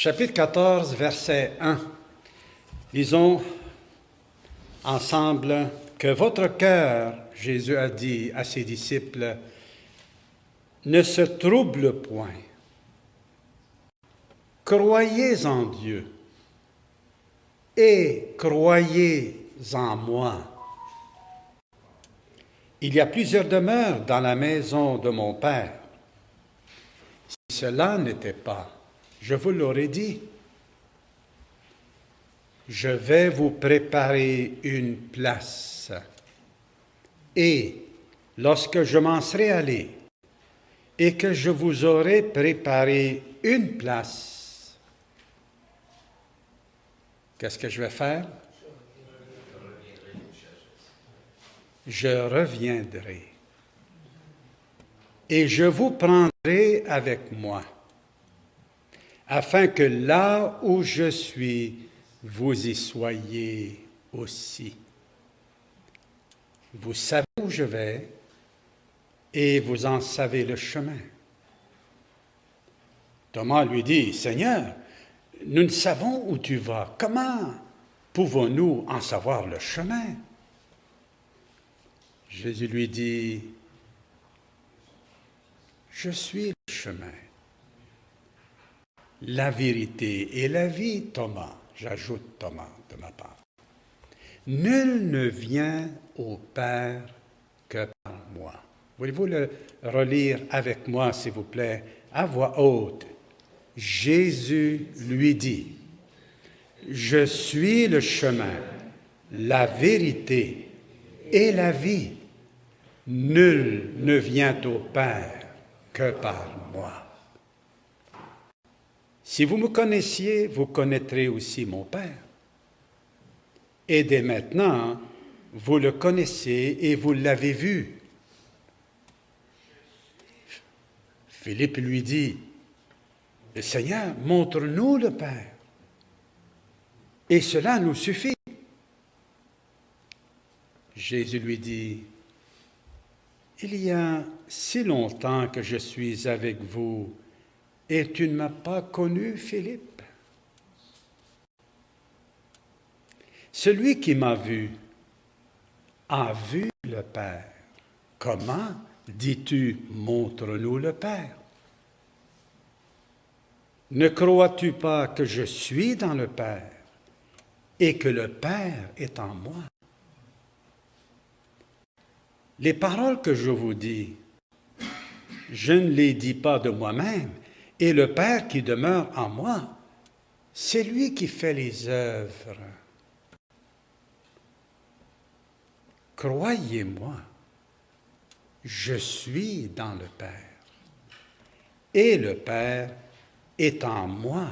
Chapitre 14, verset 1. Lisons ensemble que votre cœur, Jésus a dit à ses disciples, ne se trouble point. Croyez en Dieu et croyez en moi. Il y a plusieurs demeures dans la maison de mon Père. Si cela n'était pas, je vous l'aurais dit. Je vais vous préparer une place. Et lorsque je m'en serai allé et que je vous aurai préparé une place, qu'est-ce que je vais faire? Je reviendrai et je vous prendrai avec moi, afin que là où je suis, vous y soyez aussi. Vous savez où je vais et vous en savez le chemin. Thomas lui dit, Seigneur, nous ne savons où tu vas. Comment pouvons-nous en savoir le chemin? Jésus lui dit, Je suis le chemin, la vérité et la vie, Thomas. J'ajoute Thomas de ma part. Nul ne vient au Père que par moi. Voulez-vous le relire avec moi, s'il vous plaît, à voix haute? Jésus lui dit, Je suis le chemin, la vérité et la vie. Nul ne vient au Père que par moi. Si vous me connaissiez, vous connaîtrez aussi mon Père. Et dès maintenant, vous le connaissez et vous l'avez vu. Philippe lui dit, le Seigneur, montre-nous le Père. Et cela nous suffit. Jésus lui dit, il y a si longtemps que je suis avec vous et tu ne m'as pas connu, Philippe. Celui qui m'a vu a vu le Père. Comment dis-tu, montre-nous le Père Ne crois-tu pas que je suis dans le Père et que le Père est en moi? Les paroles que je vous dis, je ne les dis pas de moi-même, et le Père qui demeure en moi, c'est lui qui fait les œuvres. Croyez-moi, je suis dans le Père, et le Père est en moi.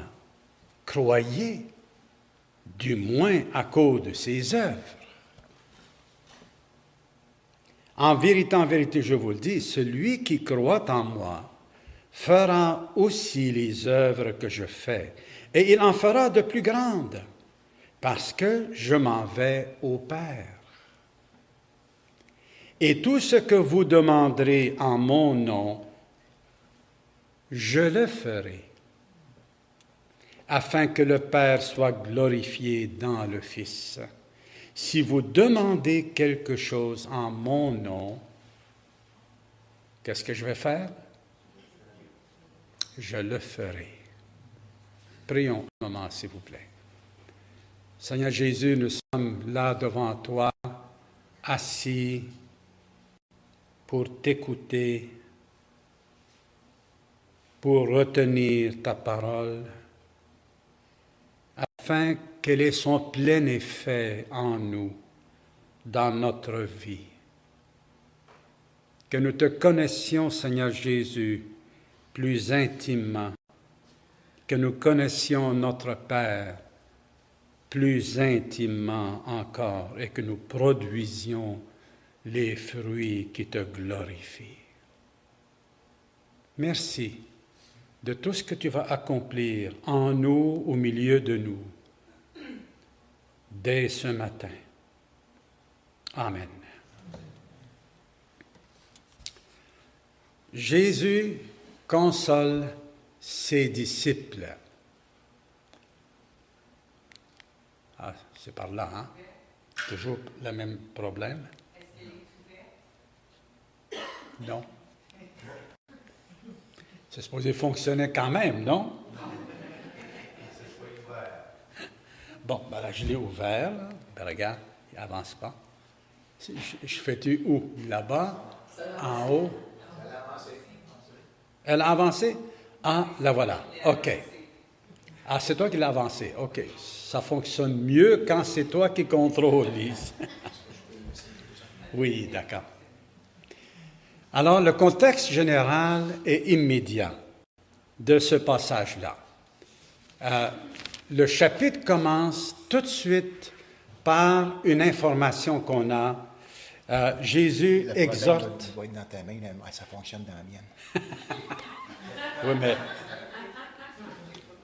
Croyez, du moins à cause de ses œuvres. En vérité, en vérité, je vous le dis, celui qui croit en moi, fera aussi les œuvres que je fais, et il en fera de plus grandes, parce que je m'en vais au Père. Et tout ce que vous demanderez en mon nom, je le ferai, afin que le Père soit glorifié dans le Fils. Si vous demandez quelque chose en mon nom, qu'est-ce que je vais faire? Je le ferai. Prions un moment, s'il vous plaît. Seigneur Jésus, nous sommes là devant toi, assis pour t'écouter, pour retenir ta parole, afin qu'elle ait son plein effet en nous, dans notre vie. Que nous te connaissions, Seigneur Jésus, plus intimement, que nous connaissions notre Père plus intimement encore et que nous produisions les fruits qui te glorifient. Merci de tout ce que tu vas accomplir en nous, au milieu de nous, dès ce matin. Amen. Jésus console ses disciples. Ah, c'est par là, hein? Toujours le même problème? Non. C'est supposé fonctionner quand même, non? Bon, ben là, je l'ai ouvert. Ben, regarde, il n'avance pas. Je, je fais-tu où? Là-bas? En haut? Elle a avancé? Ah, la voilà. OK. Ah, c'est toi qui l'as avancé. OK. Ça fonctionne mieux quand c'est toi qui contrôle, oui, d'accord. Alors, le contexte général est immédiat de ce passage-là. Euh, le chapitre commence tout de suite par une information qu'on a. Euh, Jésus exhorte. dans ta main, ça fonctionne dans la mienne. oui, mais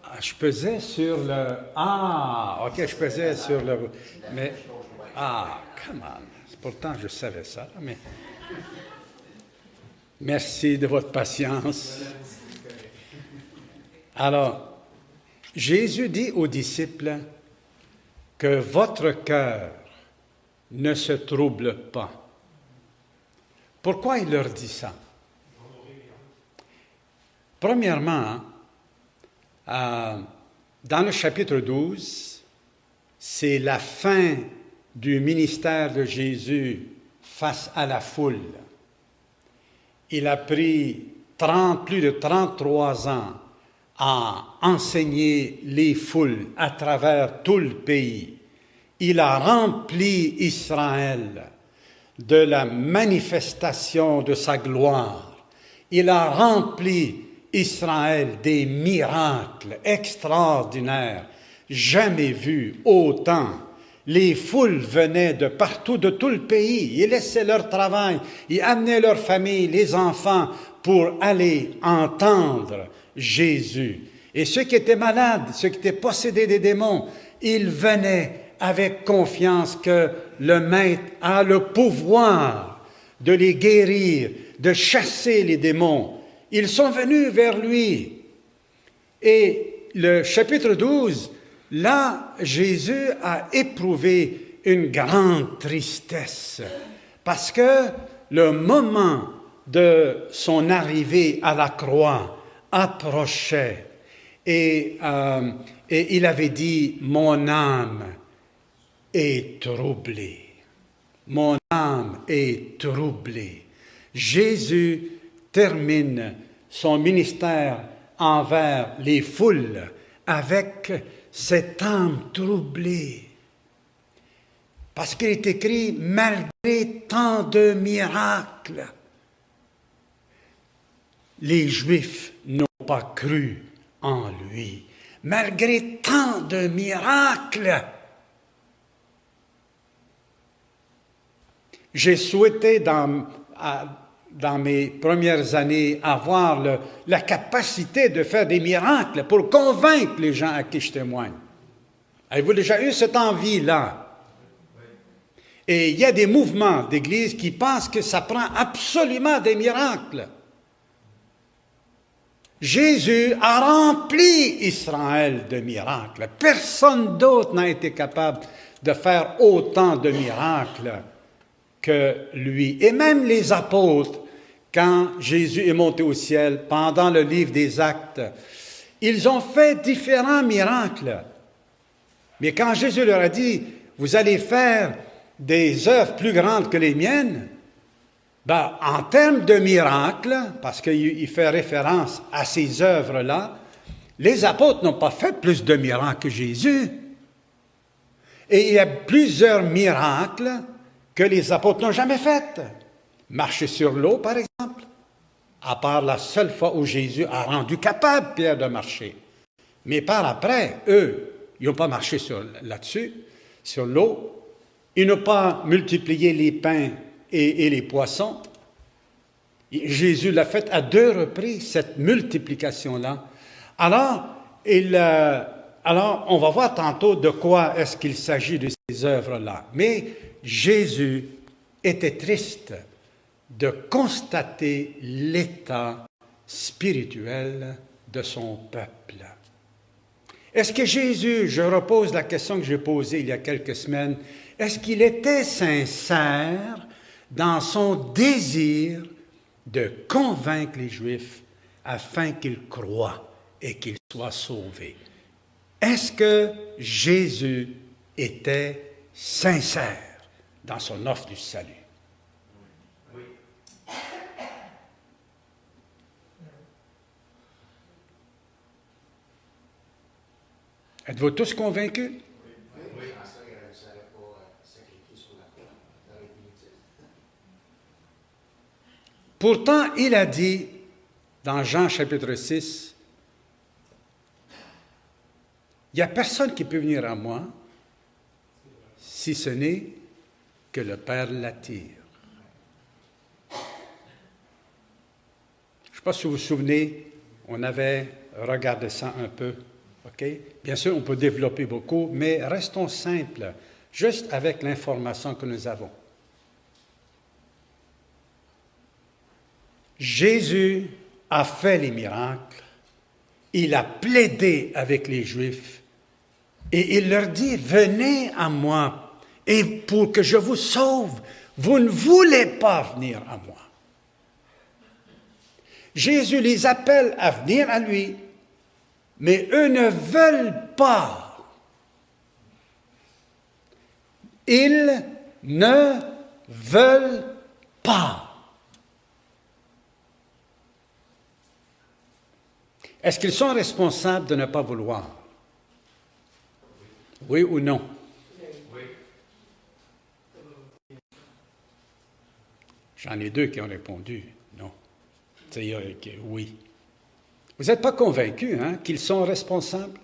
ah, je pesais sur le. Ah, ok, je pesais sur le. Mais. Ah, come on. Pourtant, je savais ça, mais. Merci de votre patience. Alors, Jésus dit aux disciples que votre cœur ne se trouble pas. Pourquoi il leur dit ça? Premièrement, euh, dans le chapitre 12, c'est la fin du ministère de Jésus face à la foule il a pris 30, plus de 33 ans à enseigner les foules à travers tout le pays. Il a rempli Israël de la manifestation de sa gloire. Il a rempli Israël des miracles extraordinaires, jamais vus autant les foules venaient de partout, de tout le pays. Ils laissaient leur travail, ils amenaient leur famille, les enfants, pour aller entendre Jésus. Et ceux qui étaient malades, ceux qui étaient possédés des démons, ils venaient avec confiance que le Maître a le pouvoir de les guérir, de chasser les démons. Ils sont venus vers lui. Et le chapitre 12 Là, Jésus a éprouvé une grande tristesse parce que le moment de son arrivée à la croix approchait et, euh, et il avait dit, mon âme est troublée. Mon âme est troublée. Jésus termine son ministère envers les foules avec cette âme troublée. Parce qu'il est écrit, malgré tant de miracles, les Juifs n'ont pas cru en lui. Malgré tant de miracles, j'ai souhaité dans, mes premières années, avoir la capacité de faire des miracles pour convaincre les gens à qui je témoigne. Avez-vous déjà eu cette envie-là? Et il y a des mouvements d'Église qui pensent que ça prend absolument des miracles. Jésus a rempli Israël de miracles. Personne d'autre n'a été capable de faire autant de miracles que lui. Et même les apôtres quand Jésus est monté au ciel, pendant le livre des actes, ils ont fait différents miracles. Mais quand Jésus leur a dit, vous allez faire des œuvres plus grandes que les miennes, ben, en termes de miracles, parce qu'il fait référence à ces œuvres-là, les apôtres n'ont pas fait plus de miracles que Jésus. Et il y a plusieurs miracles que les apôtres n'ont jamais faits. Marcher sur l'eau, par exemple, à part la seule fois où Jésus a rendu capable Pierre de marcher. Mais par après, eux, ils n'ont pas marché là-dessus, sur l'eau. Ils n'ont pas multiplié les pains et, les poissons. Jésus l'a fait à deux reprises, cette multiplication-là. Alors, il, euh, alors, on va voir tantôt de quoi est-ce qu'il s'agit de ces œuvres-là. Mais Jésus était triste de constater l'état spirituel de son peuple. Est-ce que Jésus, je repose la question que j'ai posée il y a quelques semaines, est-ce qu'il était sincère dans son désir de convaincre les Juifs afin qu'ils croient et qu'ils soient sauvés? Est-ce que Jésus était sincère? Dans son offre du salut? Êtes-vous tous convaincus? Pourtant, il a dit dans Jean chapitre 6, il n'y a personne qui peut venir à moi si ce n'est que le Père l'attire. Je ne sais pas si vous vous souvenez, on avait regardé ça un peu Bien sûr, on peut développer beaucoup, mais restons simples, juste avec l'information que nous avons. Jésus a fait les miracles, il a plaidé avec les Juifs et il leur dit, venez à moi et pour que je vous sauve, vous ne voulez pas venir à moi. Jésus les appelle à venir à lui, mais eux ne veulent pas. Ils ne veulent pas. Est-ce qu'ils sont responsables de ne pas vouloir? Oui ou non? J'en ai deux qui ont répondu non. C'est-à-dire que oui. Vous n'êtes pas convaincu hein, qu'ils sont responsables?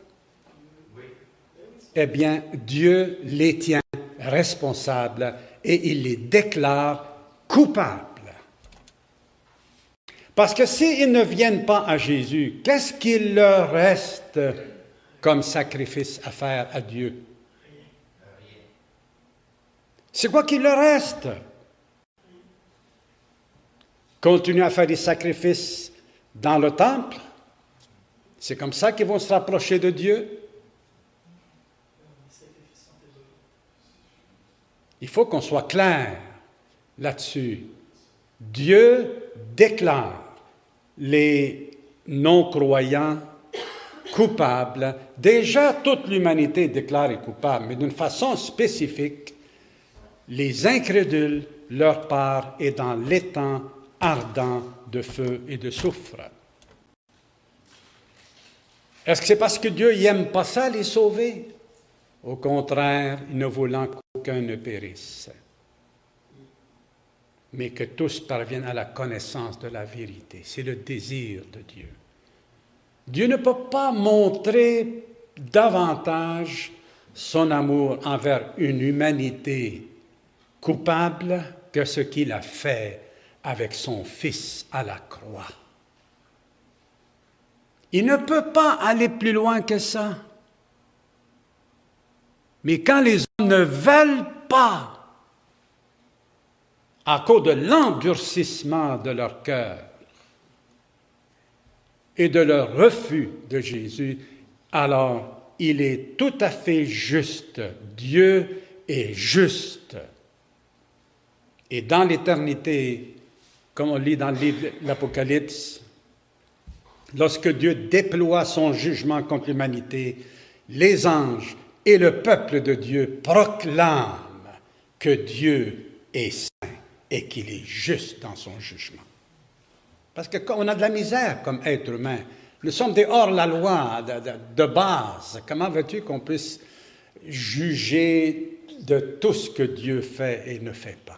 Eh bien, Dieu les tient responsables et il les déclare coupables. Parce que s'ils ne viennent pas à Jésus, qu'est-ce qu'il leur reste comme sacrifice à faire à Dieu? C'est quoi qu'il leur reste? Continuer à faire des sacrifices dans le temple? C'est comme ça qu'ils vont se rapprocher de Dieu. Il faut qu'on soit clair là-dessus. Dieu déclare les non-croyants coupables. Déjà, toute l'humanité est déclarée coupable, mais d'une façon spécifique, les incrédules, leur part est dans l'étang ardent de feu et de soufre. Est-ce que c'est parce que Dieu n'aime pas ça, les sauver? Au contraire, ne voulant qu'aucun ne périsse, mais que tous parviennent à la connaissance de la vérité. C'est le désir de Dieu. Dieu ne peut pas montrer davantage son amour envers une humanité coupable que ce qu'il a fait avec son Fils à la croix. Il ne peut pas aller plus loin que ça. Mais quand les hommes ne veulent pas, à cause de l'endurcissement de leur cœur et de leur refus de Jésus, alors il est tout à fait juste. Dieu est juste. Et dans l'éternité, comme on lit dans le livre l'Apocalypse, lorsque Dieu déploie son jugement contre l'humanité, les anges et le peuple de Dieu proclament que Dieu est saint et qu'il est juste dans son jugement. Parce qu'on a de la misère comme être humain. Nous sommes des hors-la-loi de, base. Comment veux-tu qu'on puisse juger de tout ce que Dieu fait et ne fait pas?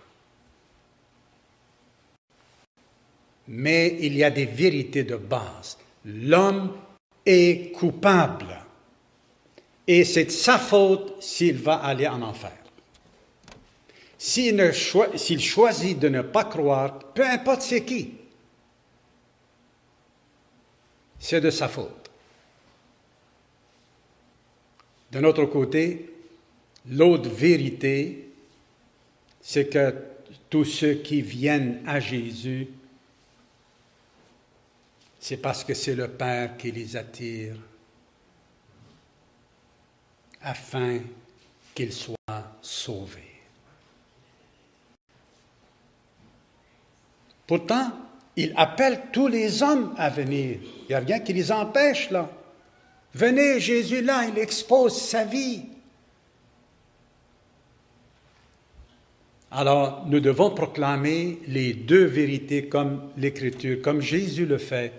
Mais il y a des vérités de base. L'homme est coupable et c'est de sa faute s'il va aller en enfer. S'il, choisit de ne pas croire, peu importe c'est qui, c'est de sa faute. D'un autre côté, l'autre vérité, c'est que tous ceux qui viennent à Jésus c'est parce que c'est le Père qui les attire. afin qu'ils soient sauvés. Pourtant, il appelle tous les hommes à venir. Il n'y a rien qui les empêche là. Venez, Jésus là, il expose sa vie. Alors, nous devons proclamer les deux vérités comme l'Écriture, comme Jésus le fait,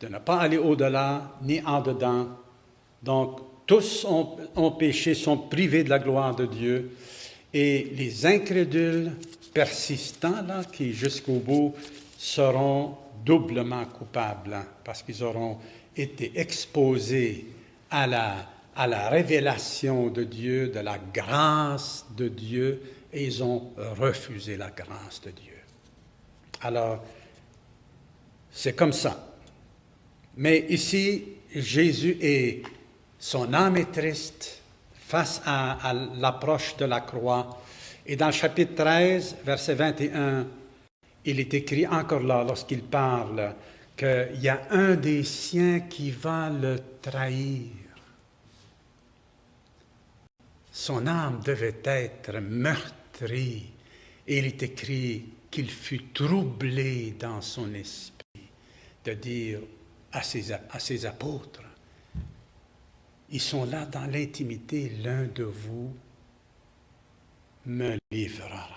de ne pas aller au-delà ni en dedans. Donc, tous ont, péché, sont privés de la gloire de Dieu. Et les incrédules persistants, là, qui jusqu'au bout seront doublement coupables, hein, parce qu'ils auront été exposés à la, à la révélation de Dieu, de la grâce de Dieu, et ils ont refusé la grâce de Dieu. Alors, c'est comme ça. Mais ici, Jésus est, son âme est triste face à, l'approche de la croix. Et dans le chapitre 13, verset 21, il est écrit encore là, lorsqu'il parle, qu'il y a un des siens qui va le trahir. Son âme devait être meurtrie. Et il est écrit qu'il fut troublé dans son esprit de dire à ses, apôtres, ils sont là dans l'intimité, l'un de vous me livrera.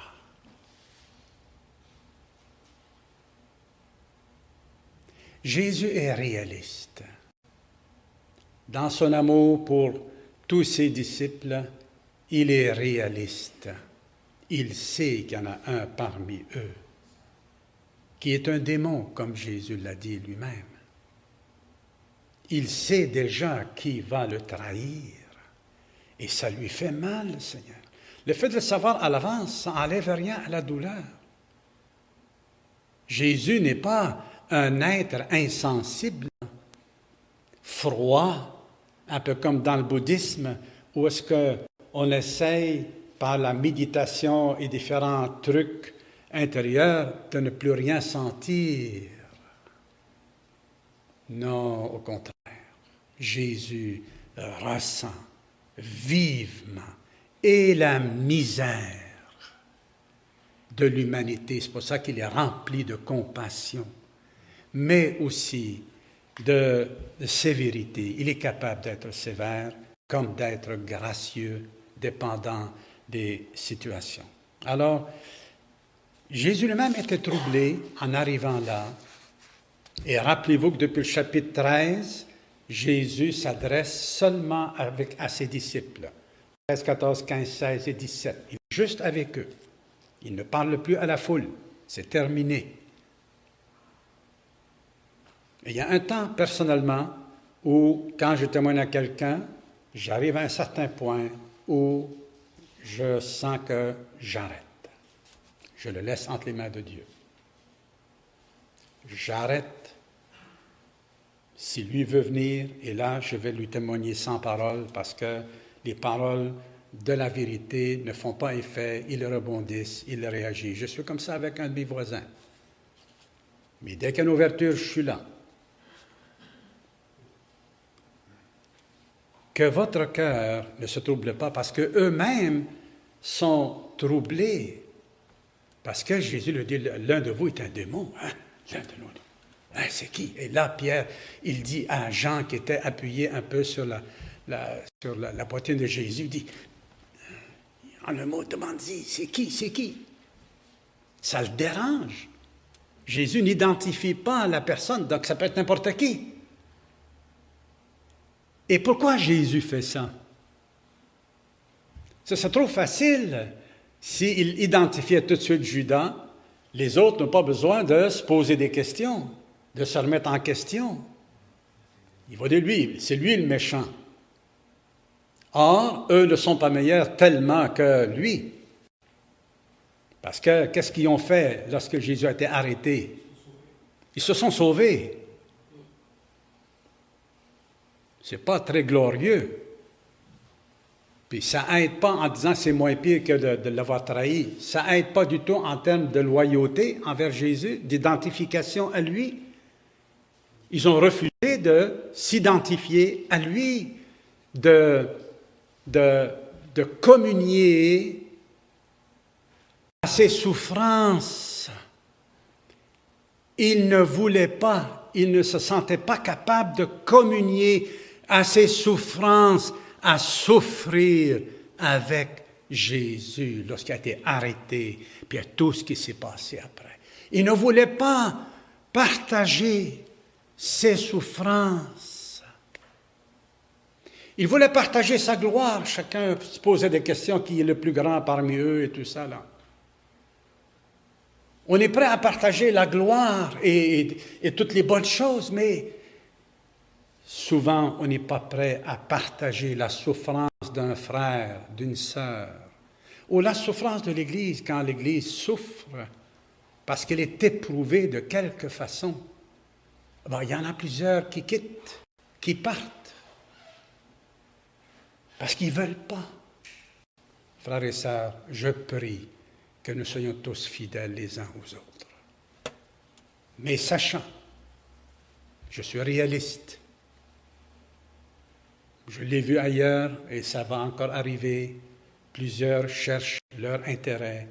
Jésus est réaliste. Dans son amour pour tous ses disciples, il est réaliste. Il sait qu'il y en a un parmi eux qui est un démon, comme Jésus l'a dit lui-même. Il sait déjà qui va le trahir et ça lui fait mal, Seigneur. Le fait de le savoir à l'avance, ça n'enlève rien à la douleur. Jésus n'est pas un être insensible, froid, un peu comme dans le bouddhisme, où est-ce qu'on essaye par la méditation et différents trucs intérieurs de ne plus rien sentir. Non, au contraire, Jésus ressent vivement et la misère de l'humanité. C'est pour ça qu'il est rempli de compassion mais aussi de, sévérité. Il est capable d'être sévère comme d'être gracieux, dépendant des situations. Alors, Jésus lui-même était troublé en arrivant là. Et rappelez-vous que depuis le chapitre 13, Jésus s'adresse seulement avec, à ses disciples. 13, 14, 15, 16 et 17. Il est juste avec eux. Il ne parle plus à la foule. C'est terminé il y a un temps, personnellement, où, quand je témoigne à quelqu'un, j'arrive à un certain point où je sens que j'arrête. Je le laisse entre les mains de Dieu. J'arrête. Si lui veut venir, et là, je vais lui témoigner sans parole, parce que les paroles de la vérité ne font pas effet, ils rebondissent, ils réagissent. Je suis comme ça avec un de mes voisins. Mais dès qu'il y a une ouverture, je suis là. que votre cœur ne se trouble pas parce qu'eux-mêmes sont troublés. Parce que Jésus le dit, l'un de vous est un démon. Hein? L'un de. Hein, c'est qui? Et là, Pierre, il dit à Jean qui était appuyé un peu sur la, poitrine de Jésus, il dit, en un mot, demande c'est qui? C'est qui? Ça le dérange. Jésus n'identifie pas la personne, donc ça peut être n'importe qui. Et pourquoi Jésus fait ça? Ça, c'est trop facile. S'il identifiait tout de suite Judas, les autres n'ont pas besoin de se poser des questions, de se remettre en question. Il va dire lui, c'est lui le méchant. Or, eux ne sont pas meilleurs tellement que lui. Parce que qu'est-ce qu'ils ont fait lorsque Jésus a été arrêté? Ils se sont sauvés. C'est pas très glorieux. Puis ça aide pas en disant c'est moins pire que de, l'avoir trahi. Ça aide pas du tout en termes de loyauté envers Jésus, d'identification à lui. Ils ont refusé de s'identifier à lui, de, de, communier à ses souffrances. Il ne voulait pas, il ne se sentait pas capable de communier à ses souffrances, à souffrir avec Jésus lorsqu'il a été arrêté, puis à tout ce qui s'est passé après. Il ne voulait pas partager ses souffrances. Il voulait partager sa gloire. Chacun se posait des questions qui est le plus grand parmi eux et tout ça là. On est prêt à partager la gloire et, et toutes les bonnes choses, mais souvent on n'est pas prêt à partager la souffrance d'un frère, d'une sœur, ou la souffrance de l'Église quand l'Église souffre parce qu'elle est éprouvée de quelque façon. Il y en a plusieurs qui quittent, qui partent, parce qu'ils ne veulent pas. Frères et sœurs, je prie que nous soyons tous fidèles les uns aux autres. Mais sachant, je suis réaliste, je l'ai vu ailleurs et ça va encore arriver, plusieurs cherchent leur intérêt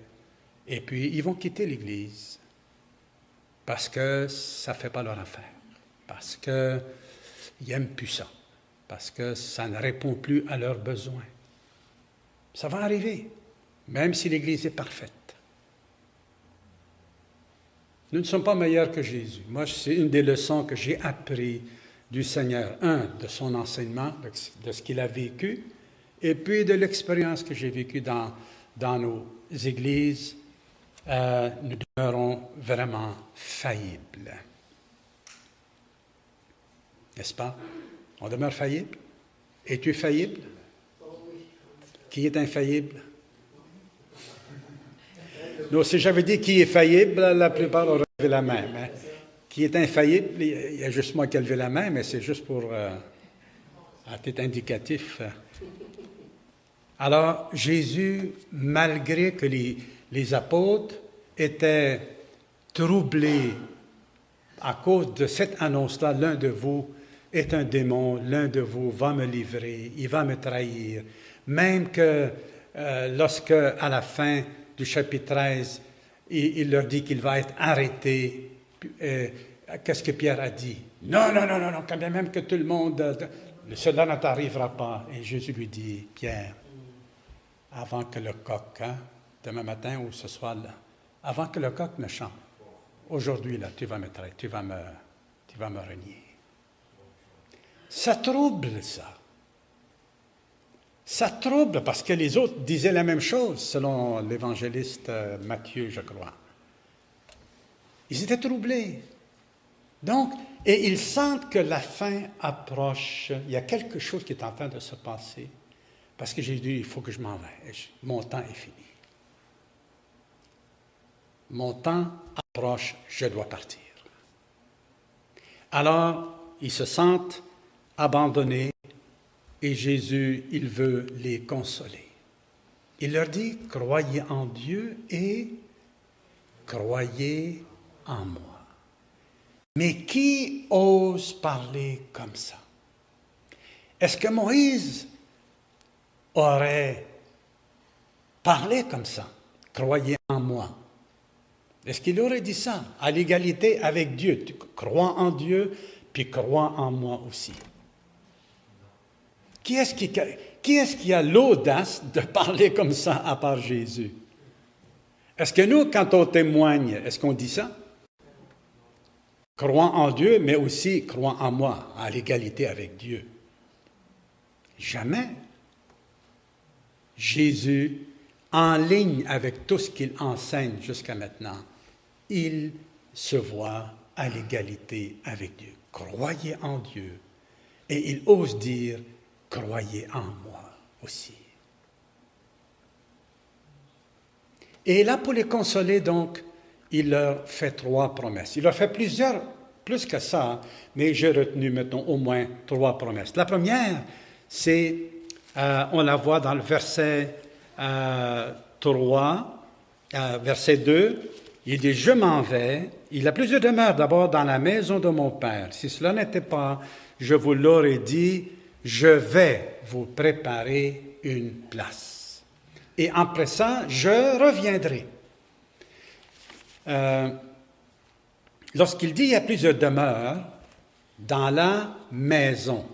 et puis, ils vont quitter l'Église parce que ça ne fait pas leur affaire, parce qu'ils aiment plus ça, parce que ça ne répond plus à leurs besoins. Ça va arriver, même si l'Église est parfaite. Nous ne sommes pas meilleurs que Jésus. Moi, c'est une des leçons que j'ai apprises du Seigneur. Un, de son enseignement, de ce qu'il a vécu, et puis de l'expérience que j'ai vécue dans, dans nos églises euh, nous demeurons vraiment faillibles. N'est-ce pas? On demeure faillible. Es-tu faillible? Qui est infaillible? Non, si j'avais dit qui est faillible, la plupart auraient levé la main. qui est infaillible, il y a juste moi qui ai levé la main, mais c'est juste pour euh, à titre indicatif. Alors, Jésus, malgré que les, les apôtres étaient troublés à cause de cette annonce-là, l'un de vous est un démon, l'un de vous va me livrer, il va me trahir. Même que euh, lorsque, à la fin du chapitre 13, il, leur dit qu'il va être arrêté, euh, qu'est-ce que Pierre a dit? Non, non, non, non, non, quand même que tout le monde, euh, cela ne t'arrivera pas. Et Jésus lui dit, Pierre, avant que le coq, hein, demain matin ou ce soir-là, avant que le coq ne chante. Aujourd'hui, là, tu vas me traiter, tu vas me, tu vas me renier. Ça trouble, ça. Ça trouble parce que les autres disaient la même chose, selon l'évangéliste euh, Matthieu, je crois. Ils étaient troublés. Donc, et ils sentent que la fin approche. Il y a quelque chose qui est en train de se passer. Parce que j'ai dit, il faut que je m'en vais. Mon temps est fini. Mon temps approche, je dois partir. Alors, ils se sentent abandonnés et Jésus, il veut les consoler. Il leur dit, croyez en Dieu et croyez en moi. Mais qui ose parler comme ça? Est-ce que Moïse aurait parlé comme ça? Croyez en moi. Est-ce qu'il aurait dit ça? À l'égalité avec Dieu Tu crois en Dieu, puis crois en moi aussi. Qui est-ce qui, a l'audace de parler comme ça à part Jésus? Est-ce que nous, quand on témoigne, est-ce qu'on dit ça? Crois en Dieu, mais aussi crois en moi, à l'égalité avec Dieu. Jamais. Jésus, en ligne avec tout ce qu'il enseigne jusqu'à maintenant, il se voit à l'égalité avec Dieu. Croyez en Dieu. Et il ose dire, croyez en moi aussi. Et là, pour les consoler, donc, il leur fait trois promesses. Il leur fait plusieurs, plus que ça, mais j'ai retenu, mettons, au moins trois promesses. La première, c'est, euh, on la voit dans le verset 3, euh, euh, verset 2, il dit, je m'en vais. Il a plusieurs demeures d'abord dans la maison de mon Père. Si cela n'était pas, je vous l'aurais dit, je vais vous préparer une place. Et après ça, je reviendrai. Euh, lorsqu'il dit il y a plusieurs demeures dans la maison,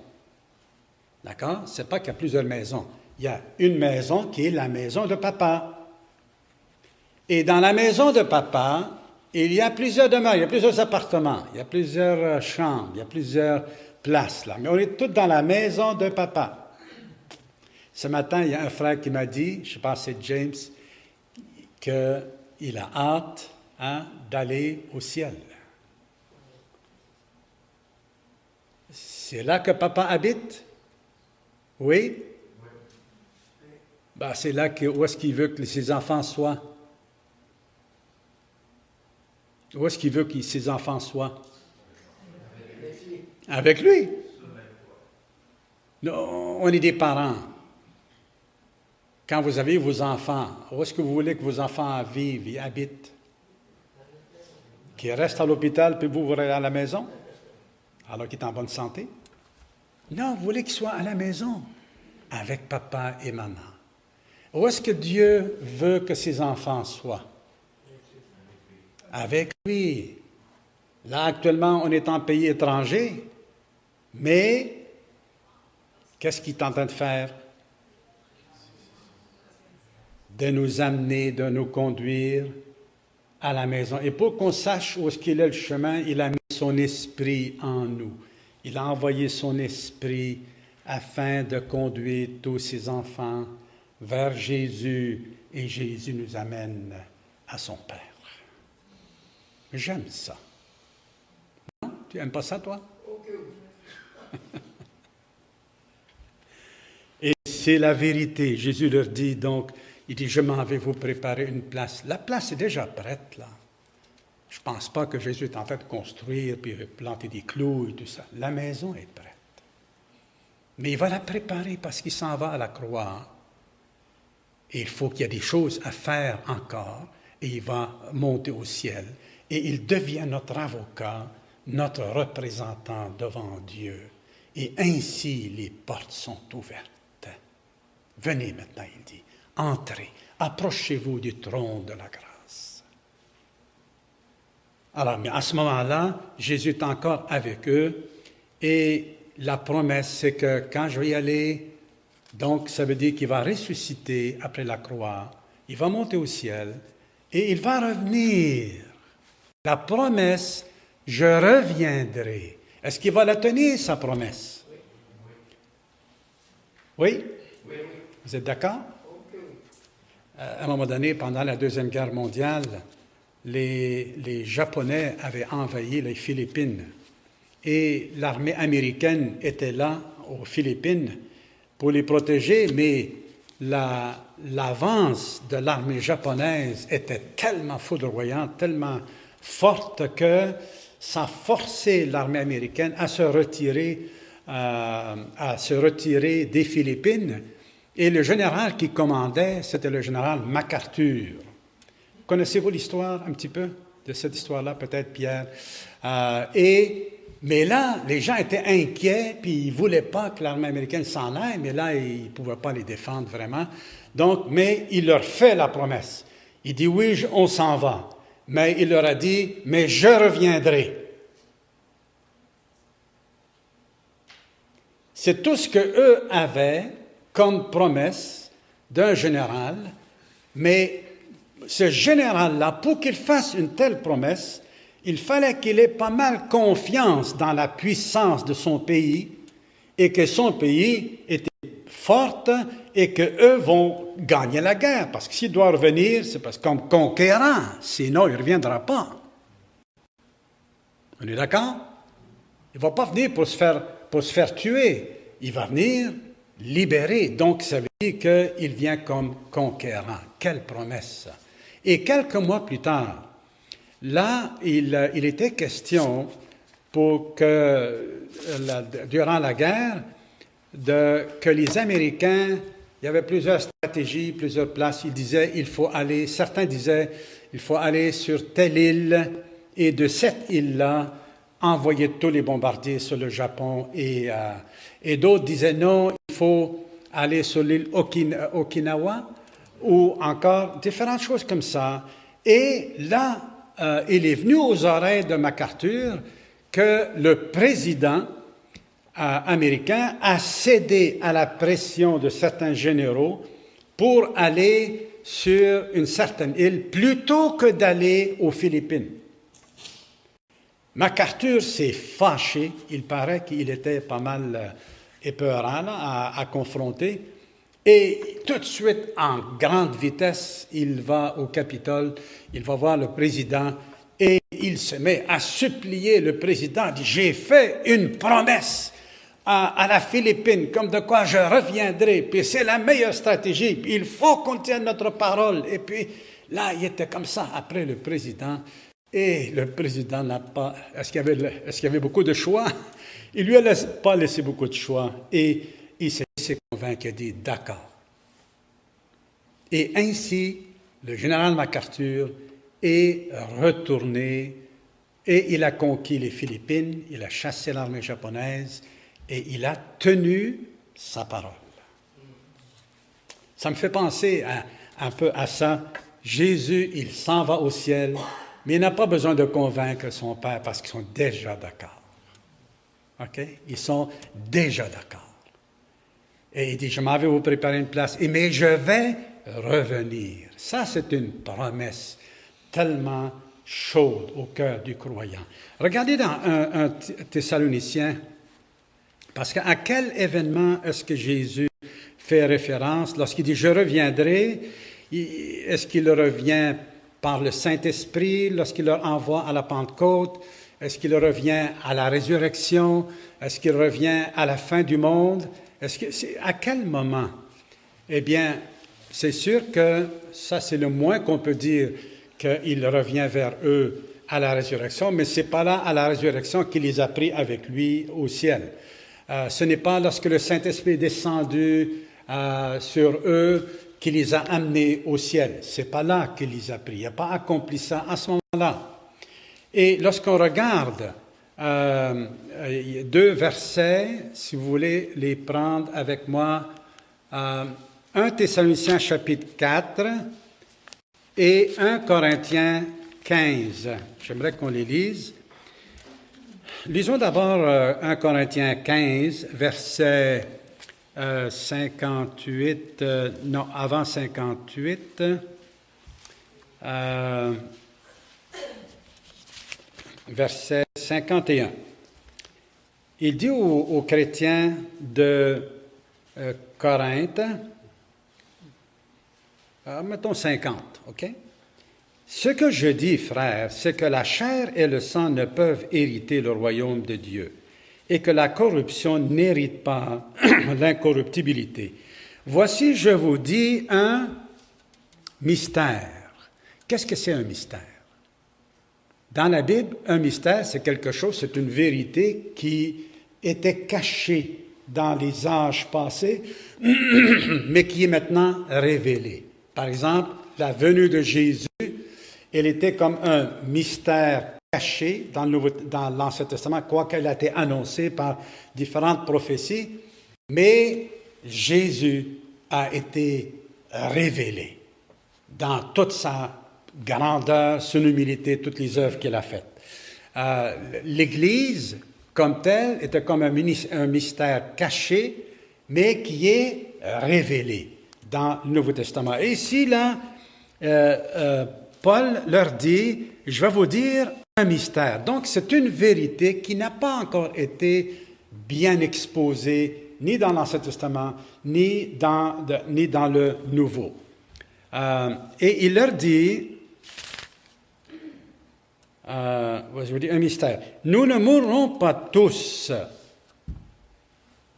d'accord? Ce n'est pas qu'il y a plusieurs maisons. Il y a une maison qui est la maison de papa. Et dans la maison de papa, il y a plusieurs demeures, il y a plusieurs appartements, il y a plusieurs euh, chambres, il y a plusieurs places là. Mais on est tous dans la maison de papa. Ce matin, il y a un frère qui m'a dit, je pense c'est James, qu'il a hâte hein, d'aller au ciel. C'est là que papa habite? Oui? Ben, c'est là que, où est-ce qu'il veut que ses enfants soient? Où est-ce qu'il veut que ses enfants soient? Avec lui? on est des parents. Quand vous avez vos enfants, où est-ce que vous voulez que vos enfants vivent et habitent? Qu'ils restent à l'hôpital, puis vous, vous à la maison? Alors qu'il est en bonne santé? Non, vous voulez qu'ils soient à la maison avec papa et maman. Où est-ce que Dieu veut que ses enfants soient? Avec lui. Là, actuellement, on est en pays étranger, mais qu'est-ce qu'il est en train de faire? De nous amener, de nous conduire à la maison. Et pour qu'on sache où est-ce qu'il est le chemin, il a mis son esprit en nous. Il a envoyé son esprit afin de conduire tous ses enfants vers Jésus et Jésus nous amène à son Père. J'aime ça. Non? Tu n'aimes pas ça, toi? Et c'est la vérité. Jésus leur dit donc, il dit, je m'en vais vous préparer une place. La place est déjà prête, là. Je ne pense pas que Jésus est en train de construire, puis planter des clous et tout ça. La maison est prête. Mais il va la préparer parce qu'il s'en va à la croix. Et il faut qu'il y ait des choses à faire encore. Et il va monter au ciel. Et il devient notre avocat, notre représentant devant Dieu. Et ainsi les portes sont ouvertes. Venez maintenant, il dit, entrez, approchez-vous du trône de la grâce. Alors, à ce moment-là, Jésus est encore avec eux et la promesse, c'est que quand je vais y aller, donc ça veut dire qu'il va ressusciter après la croix, il va monter au ciel et il va revenir. La promesse, je reviendrai. Est-ce qu'il va la tenir, sa promesse? Oui? Vous êtes d'accord? Euh, à un moment donné, pendant la Deuxième Guerre mondiale, les, les Japonais avaient envahi les Philippines et l'armée américaine était là aux Philippines pour les protéger, mais l'avance de l'armée japonaise était tellement foudroyante, tellement forte que ça forçait l'armée américaine à se retirer, euh, à se retirer des Philippines. Et le général qui commandait, c'était le général MacArthur. Connaissez-vous l'histoire un petit peu de cette histoire-là, peut-être, Pierre? Euh, et mais là, les gens étaient inquiets, puis ils ne voulaient pas que l'armée américaine s'en aille, mais là, ils ne pouvaient pas les défendre vraiment. Donc, mais il leur fait la promesse. Il dit, oui, on s'en va. Mais il leur a dit, mais je reviendrai. C'est tout ce qu'eux avaient comme promesse d'un général, mais ce général-là, pour qu'il fasse une telle promesse, il fallait qu'il ait pas mal confiance dans la puissance de son pays et que son pays était forte et qu'eux vont gagner la guerre. Parce que s'il doit revenir, c'est parce comme conquérant, sinon il ne reviendra pas. On est d'accord? Il ne va pas venir pour se, faire, pour se faire tuer, il va venir libérer. Donc ça veut dire qu'il vient comme conquérant. Quelle promesse! Et quelques mois plus tard, Là, il, était question pour que, durant la guerre, de, que les Américains, il y avait plusieurs stratégies, plusieurs places. Ils disaient, il faut aller, certains disaient, il faut aller sur telle île et de cette île-là, envoyer tous les bombardiers sur le Japon. Et, euh, et d'autres disaient, non, il faut aller sur l'île Okinawa ou encore différentes choses comme ça. Et là, euh, il est venu aux oreilles de MacArthur que le président américain a cédé à la pression de certains généraux pour aller sur une certaine île plutôt que d'aller aux Philippines. MacArthur s'est fâché, il paraît qu'il était pas mal euh, épeurant à, à, confronter, et tout de suite, en grande vitesse, il va au Capitole, il va voir le président, et il se met à supplier le président, dit, j'ai fait une promesse à, la Philippine, comme de quoi je reviendrai, puis c'est la meilleure stratégie, il faut qu'on tienne notre parole. Et puis là, il était comme ça après le président. Et le président n'a pas. Est-ce qu'il y, avait, est y avait beaucoup de choix? Il lui a pas laissé beaucoup de choix. Et il s'est convaincu, il a dit d'accord. Et ainsi, le général MacArthur est retourné et il a conquis les Philippines, il a chassé l'armée japonaise, et il a tenu sa parole. Ça me fait penser un peu à ça. Jésus, il s'en va au ciel, mais il n'a pas besoin de convaincre son Père parce qu'ils sont déjà d'accord. OK? Ils sont déjà d'accord. Et il dit, je m'en vais vous préparer une place, et, mais je vais revenir. Ça, c'est une promesse tellement chaude au cœur du croyant. Regardez dans un, un Thessalonicien parce qu'à quel événement est-ce que Jésus fait référence? Lorsqu'il dit Je reviendrai Est-ce qu'il revient par le Saint-Esprit? Lorsqu'il leur envoie à la Pentecôte Est-ce qu'il revient à la résurrection? Est-ce qu'il revient à la fin du monde? Est-ce que à quel moment? Eh bien, c'est sûr que ça c'est le moins qu'on peut dire qu'il revient vers eux à la résurrection, mais c'est pas là à la résurrection qu'il les a pris avec lui au ciel. Euh, ce n'est pas lorsque le Saint-Esprit est descendu euh, sur eux qu'il les a amenés au ciel. C'est pas là qu'il les a pris. Il n'a pas accompli ça à ce moment-là. Et lorsqu'on regarde euh, deux versets, si vous voulez les prendre avec moi, 1 Thessaloniciens chapitre 4 et 1 Corinthiens 15. J'aimerais qu'on les lise. Lisons d'abord 1 euh, Corinthiens 15, verset 58, euh, euh, non, avant 58. verset 51. Il dit aux, chrétiens de Corinthe, mettons 50, OK? Ce que je dis, frère, c'est que la chair et le sang ne peuvent hériter le royaume de Dieu et que la corruption n'hérite pas l'incorruptibilité. Voici, je vous dis un mystère. Qu'est-ce que c'est un mystère? Dans la Bible, un mystère, c'est quelque chose, c'est une vérité qui était cachée dans les âges passés, mais qui est maintenant révélée. Par exemple, la venue de Jésus elle était comme un mystère caché dans l'Ancien Testament, quoiqu'elle a été annoncée par différentes prophéties, mais Jésus a été révélé dans toute sa grandeur, son humilité, toutes les œuvres qu'il a faites. Euh, L'Église, comme telle, était comme un, mystère caché, mais qui est révélé dans le Nouveau Testament. Et ici, là, euh, euh, Paul leur dit, je vais vous dire un mystère. Donc c'est une vérité qui n'a pas encore été bien exposée ni dans l'Ancien Testament, ni dans, le Nouveau. Euh, et il leur dit, euh, je vous dis un mystère, nous ne mourrons pas tous.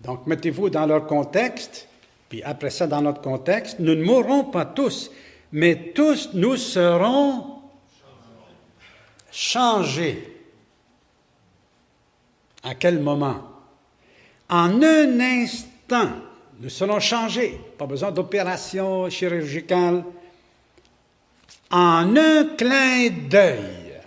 Donc mettez-vous dans leur contexte, puis après ça dans notre contexte, nous ne mourrons pas tous mais tous nous serons changés. À quel moment? En un instant, nous serons changés. Pas besoin d'opération chirurgicale. En un clin d'œil.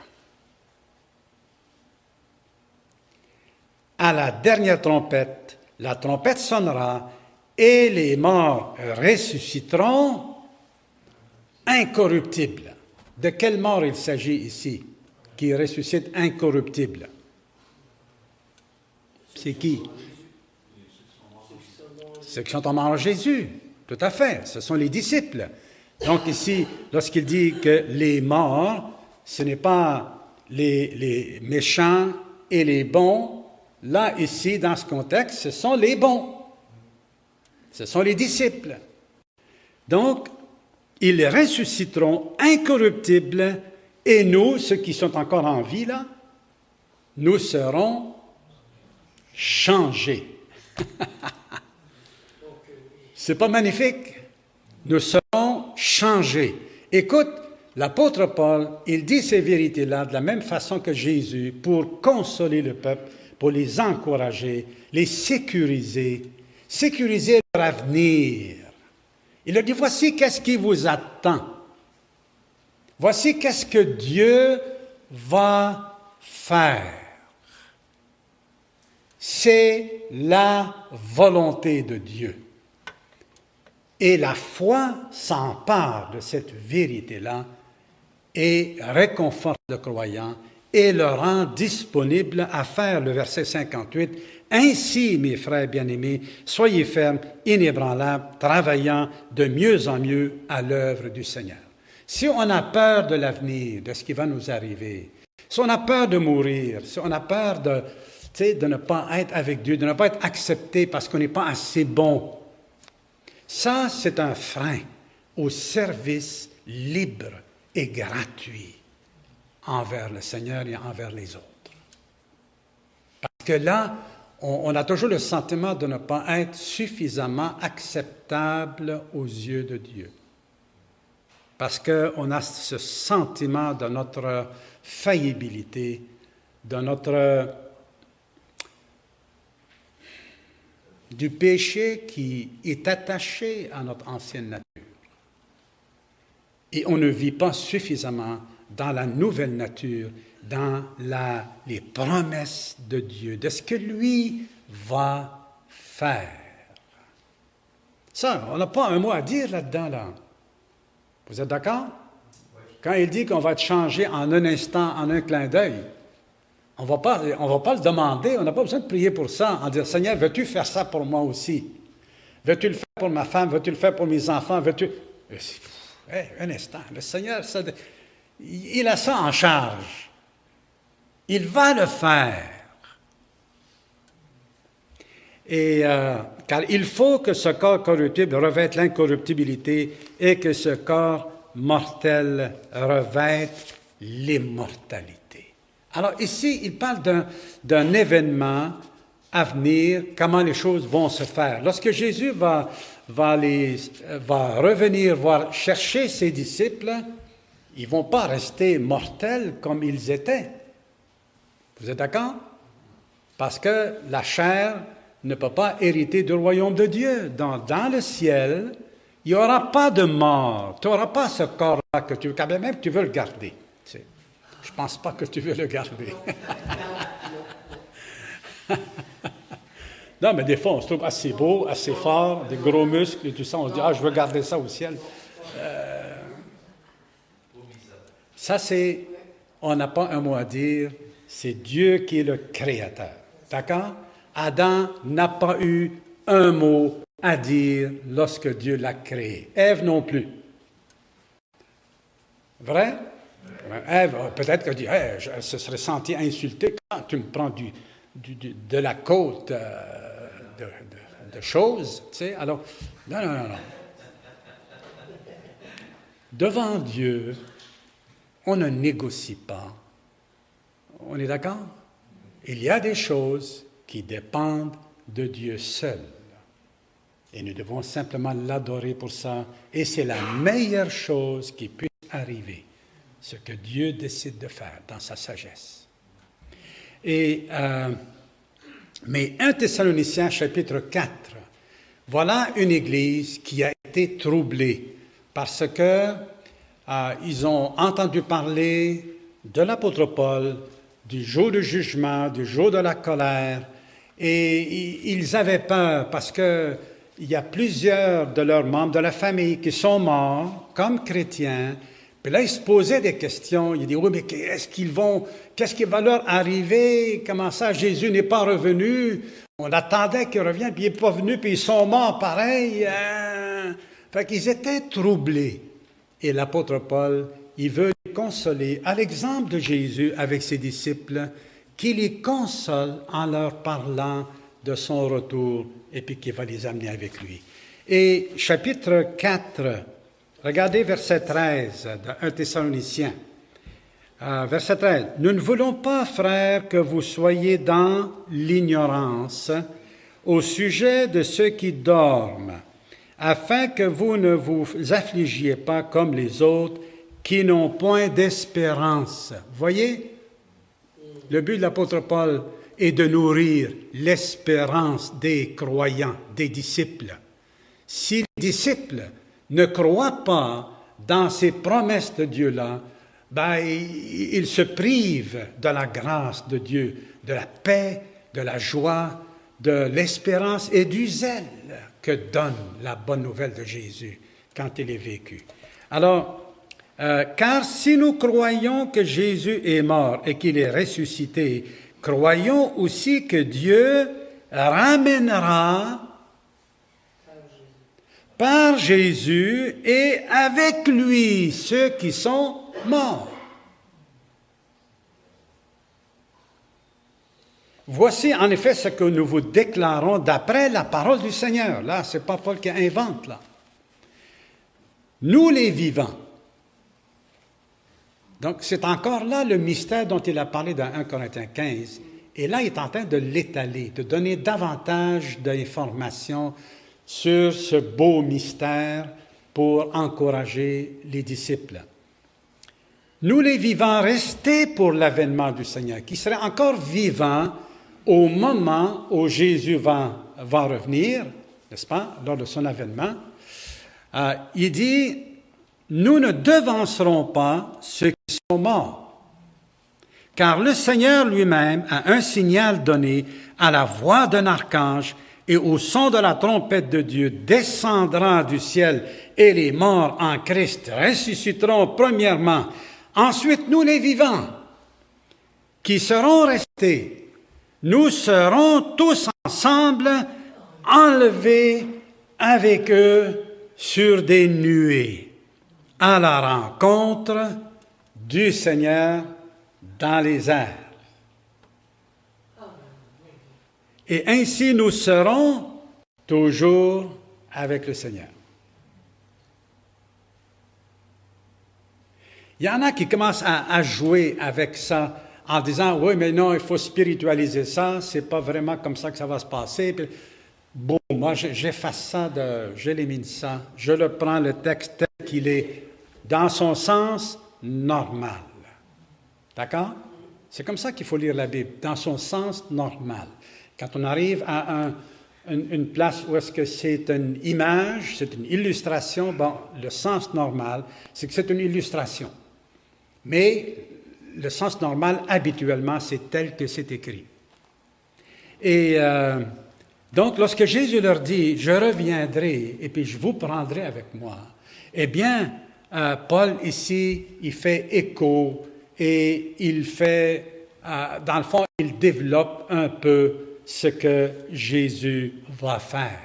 À la dernière trompette, la trompette sonnera et les morts ressusciteront incorruptibles. De quelle mort il s'agit ici qui ressuscite incorruptible? C'est qui? Ceux qui sont en mort en Jésus, tout à fait, ce sont les disciples. Donc ici, lorsqu'il dit que les morts, ce n'est pas les méchants et les bons, là, ici, dans ce contexte, ce sont les bons. Ce sont les disciples. Donc, ils ressusciteront incorruptibles et nous, ceux qui sont encore en vie, là, nous serons changés. C'est pas magnifique? Nous serons changés. Écoute, l'apôtre Paul, il dit ces vérités-là de la même façon que Jésus pour consoler le peuple, pour les encourager, les sécuriser, sécuriser leur avenir. Il a dit, voici qu'est-ce qui vous attend. Voici qu'est-ce que Dieu va faire. C'est la volonté de Dieu. Et la foi s'empare de cette vérité-là et réconforte le croyant et le rend disponible à faire le verset 58. Ainsi, mes frères bien-aimés, soyez fermes, inébranlables, travaillant de mieux en mieux à l'œuvre du Seigneur. Si on a peur de l'avenir, de ce qui va nous arriver, si on a peur de mourir, si on a peur de, de ne pas être avec Dieu, de ne pas être accepté parce qu'on n'est pas assez bon, ça, c'est un frein au service libre et gratuit envers le Seigneur et envers les autres. Parce que là, on, a toujours le sentiment de ne pas être suffisamment acceptable aux yeux de Dieu. Parce qu'on a ce sentiment de notre faillibilité, de notre du péché qui est attaché à notre ancienne nature. Et on ne vit pas suffisamment dans la nouvelle nature, dans la, les promesses de Dieu, de ce que lui va faire. Ça, on n'a pas un mot à dire là-dedans, là. Vous êtes d'accord? Quand il dit qu'on va être changé en un instant, en un clin d'œil, on ne va pas le demander, on n'a pas besoin de prier pour ça, en disant, Seigneur, veux-tu faire ça pour moi aussi? Veux-tu le faire pour ma femme? Veux-tu le faire pour mes enfants? Veux-tu... un instant, le Seigneur, ça, il a ça en charge. Il va le faire. Et, euh, car il faut que ce corps corruptible revête l'incorruptibilité et que ce corps mortel revête l'immortalité. Alors ici, il parle d'un événement à venir, comment les choses vont se faire. Lorsque Jésus va, va, les, va revenir voir, chercher ses disciples, ils ne vont pas rester mortels comme ils étaient. Vous êtes d'accord? Parce que la chair ne peut pas hériter du royaume de Dieu. Dans, dans le ciel, il n'y aura pas de mort. Tu n'auras pas ce corps-là que tu veux, quand même tu veux le garder. je ne pense pas que tu veux le garder. non, mais des fois, on se trouve assez beau, assez fort, des gros muscles et tout ça. On se dit, ah, je veux garder ça au ciel. Euh, ça, c'est, on n'a pas un mot à dire, c'est Dieu qui est le créateur. D'accord? Adam n'a pas eu un mot à dire lorsque Dieu l'a créé. Ève non plus. Vrai? Ève, peut-être qu'elle dit, je se serait senti insulté quand tu me prends du, de la côte euh, de, de, choses. Tu sais? Alors, non, non, non, non. Devant Dieu, on ne négocie pas. On est d'accord? Il y a des choses qui dépendent de Dieu seul. Et nous devons simplement l'adorer pour ça. Et c'est la meilleure chose qui puisse arriver, ce que Dieu décide de faire dans sa sagesse. Et, euh, mais 1 Thessaloniciens chapitre 4, voilà une église qui a été troublée parce que euh, ils ont entendu parler de l'apôtre Paul, du jour du jugement, du jour de la colère, et ils avaient peur parce que il y a plusieurs de leurs membres de la famille qui sont morts comme chrétiens. Puis là, ils se posaient des questions. Ils disaient, oui, mais qu'est-ce qu'ils vont, qu'est-ce qui va leur arriver? Comment ça, Jésus n'est pas revenu? On attendait qu'il revienne, puis il n'est pas venu, puis ils sont morts pareil. Hein? Fait qu'ils étaient troublés. Et l'apôtre Paul, il veut les consoler, à l'exemple de Jésus avec ses disciples, qui les console en leur parlant de son retour et puis qui va les amener avec lui. Et chapitre 4, regardez verset 13 de 1 Thessaloniciens. Euh, verset 13. Nous ne voulons pas, frères, que vous soyez dans l'ignorance au sujet de ceux qui dorment, afin que vous ne vous affligiez pas comme les autres qui n'ont point d'espérance. Voyez, le but de l'apôtre Paul, et de nourrir l'espérance des croyants, des disciples. Si les disciples ne croient pas dans ces promesses de Dieu-là, ben, ils se privent de la grâce de Dieu, de la paix, de la joie, de l'espérance et du zèle que donne la bonne nouvelle de Jésus quand il est vécu. Alors, euh, car si nous croyons que Jésus est mort et qu'il est ressuscité, croyons aussi que Dieu ramènera par Jésus et avec lui ceux qui sont morts. Voici en effet ce que nous vous déclarons d'après la parole du Seigneur. Là, ce n'est pas Paul qui invente, là. Nous les vivants. Donc, c'est encore là le mystère dont il a parlé dans 1 Corinthiens 15. Et là, il est en train de l'étaler, de donner davantage d'informations sur ce beau mystère pour encourager les disciples. Nous, les vivants, restés pour l'avènement du Seigneur, qui serait encore vivant au moment où Jésus va, revenir, n'est-ce pas, lors de son avènement, euh, il dit, nous ne devancerons pas qui morts. Car le Seigneur lui-même a un signal donné à la voix d'un archange et au son de la trompette de Dieu descendra du ciel et les morts en Christ ressusciteront premièrement. Ensuite, nous les vivants, qui serons restés, nous serons tous ensemble enlevés avec eux sur des nuées à la rencontre du Seigneur dans les airs. Et ainsi nous serons toujours avec le Seigneur. Il y en a qui commencent à, jouer avec ça en disant oui, mais non, il faut spiritualiser ça, c'est pas vraiment comme ça que ça va se passer. bon, moi, j'efface ça, j'élimine ça, je le prends le texte tel qu'il est, dans son sens normal. D'accord? C'est comme ça qu'il faut lire la Bible, dans son sens normal. Quand on arrive à une, place où est-ce que c'est une image, c'est une illustration, bon, le sens normal, c'est que c'est une illustration. Mais le sens normal, habituellement, c'est tel que c'est écrit. Et euh, donc, lorsque Jésus leur dit, je reviendrai et puis je vous prendrai avec moi, eh bien, euh, Paul ici, il fait écho et il fait, euh, dans le fond, il développe un peu ce que Jésus va faire.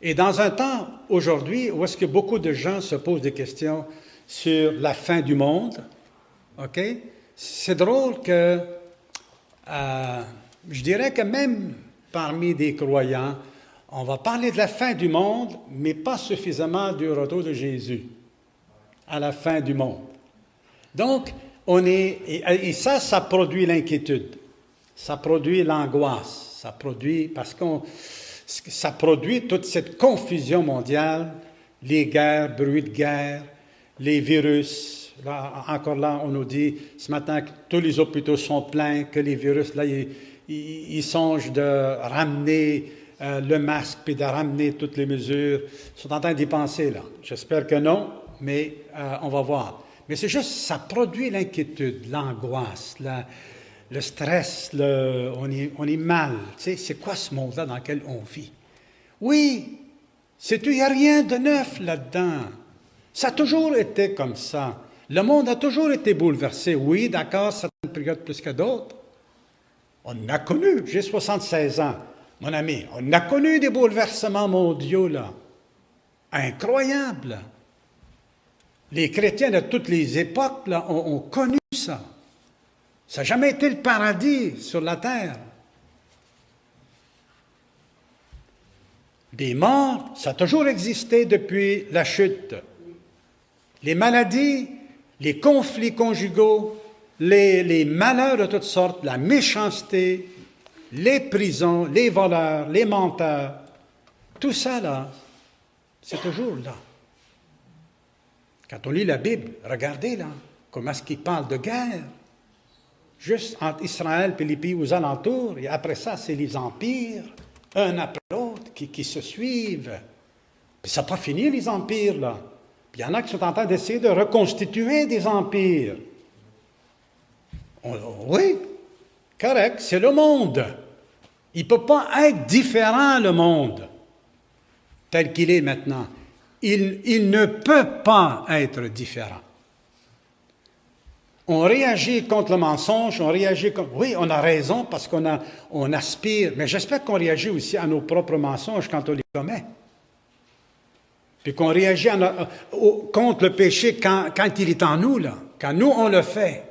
Et dans un temps aujourd'hui où est-ce que beaucoup de gens se posent des questions sur la fin du monde, ok, c'est drôle que euh, je dirais que même parmi des croyants, on va parler de la fin du monde, mais pas suffisamment du retour de Jésus à la fin du monde. Donc, on est, et, ça, ça produit l'inquiétude, ça produit l'angoisse, ça produit, parce que ça produit toute cette confusion mondiale, les guerres, bruit de guerre, les virus. Là, encore là, on nous dit ce matin que tous les hôpitaux sont pleins, que les virus, là, ils, songent de ramener euh, le masque puis de ramener toutes les mesures. Ils sont en train d'y penser, là. J'espère que non, mais euh, on va voir. Mais c'est juste, ça produit l'inquiétude, l'angoisse, le stress, on, est, mal. C'est quoi ce monde-là dans lequel on vit? Oui, c'est il n'y a rien de neuf là-dedans? Ça a toujours été comme ça. Le monde a toujours été bouleversé. Oui, d'accord, certaines périodes plus que d'autres. On a connu, j'ai 76 ans, mon ami, on a connu des bouleversements mondiaux, là. Incroyables. Les chrétiens de toutes les époques, ont connu ça. Ça n'a jamais été le paradis sur la terre. Des morts, ça a toujours existé depuis la chute. Les maladies, les conflits conjugaux, les, malheurs de toutes sortes, la méchanceté, les prisons, les voleurs, les menteurs, tout ça là, c'est toujours là. Quand on lit la Bible, regardez là, comment est-ce qu'il parle de guerre, juste entre Israël et les pays aux alentours, et après ça, c'est les empires, un après l'autre, qui, se suivent. Puis ça n'a pas fini, les empires, là. Il y en a qui sont en train d'essayer de reconstituer des empires. oui, correct, c'est le monde. Il ne peut pas être différent, le monde, tel qu'il est maintenant. Il, ne peut pas être différent. On réagit contre le mensonge, on réagit contre... Oui, on a raison parce qu'on on aspire, mais j'espère qu'on réagit aussi à nos propres mensonges quand on les commet. Puis qu'on réagit contre le péché quand, quand il est en nous, là, quand nous on le fait.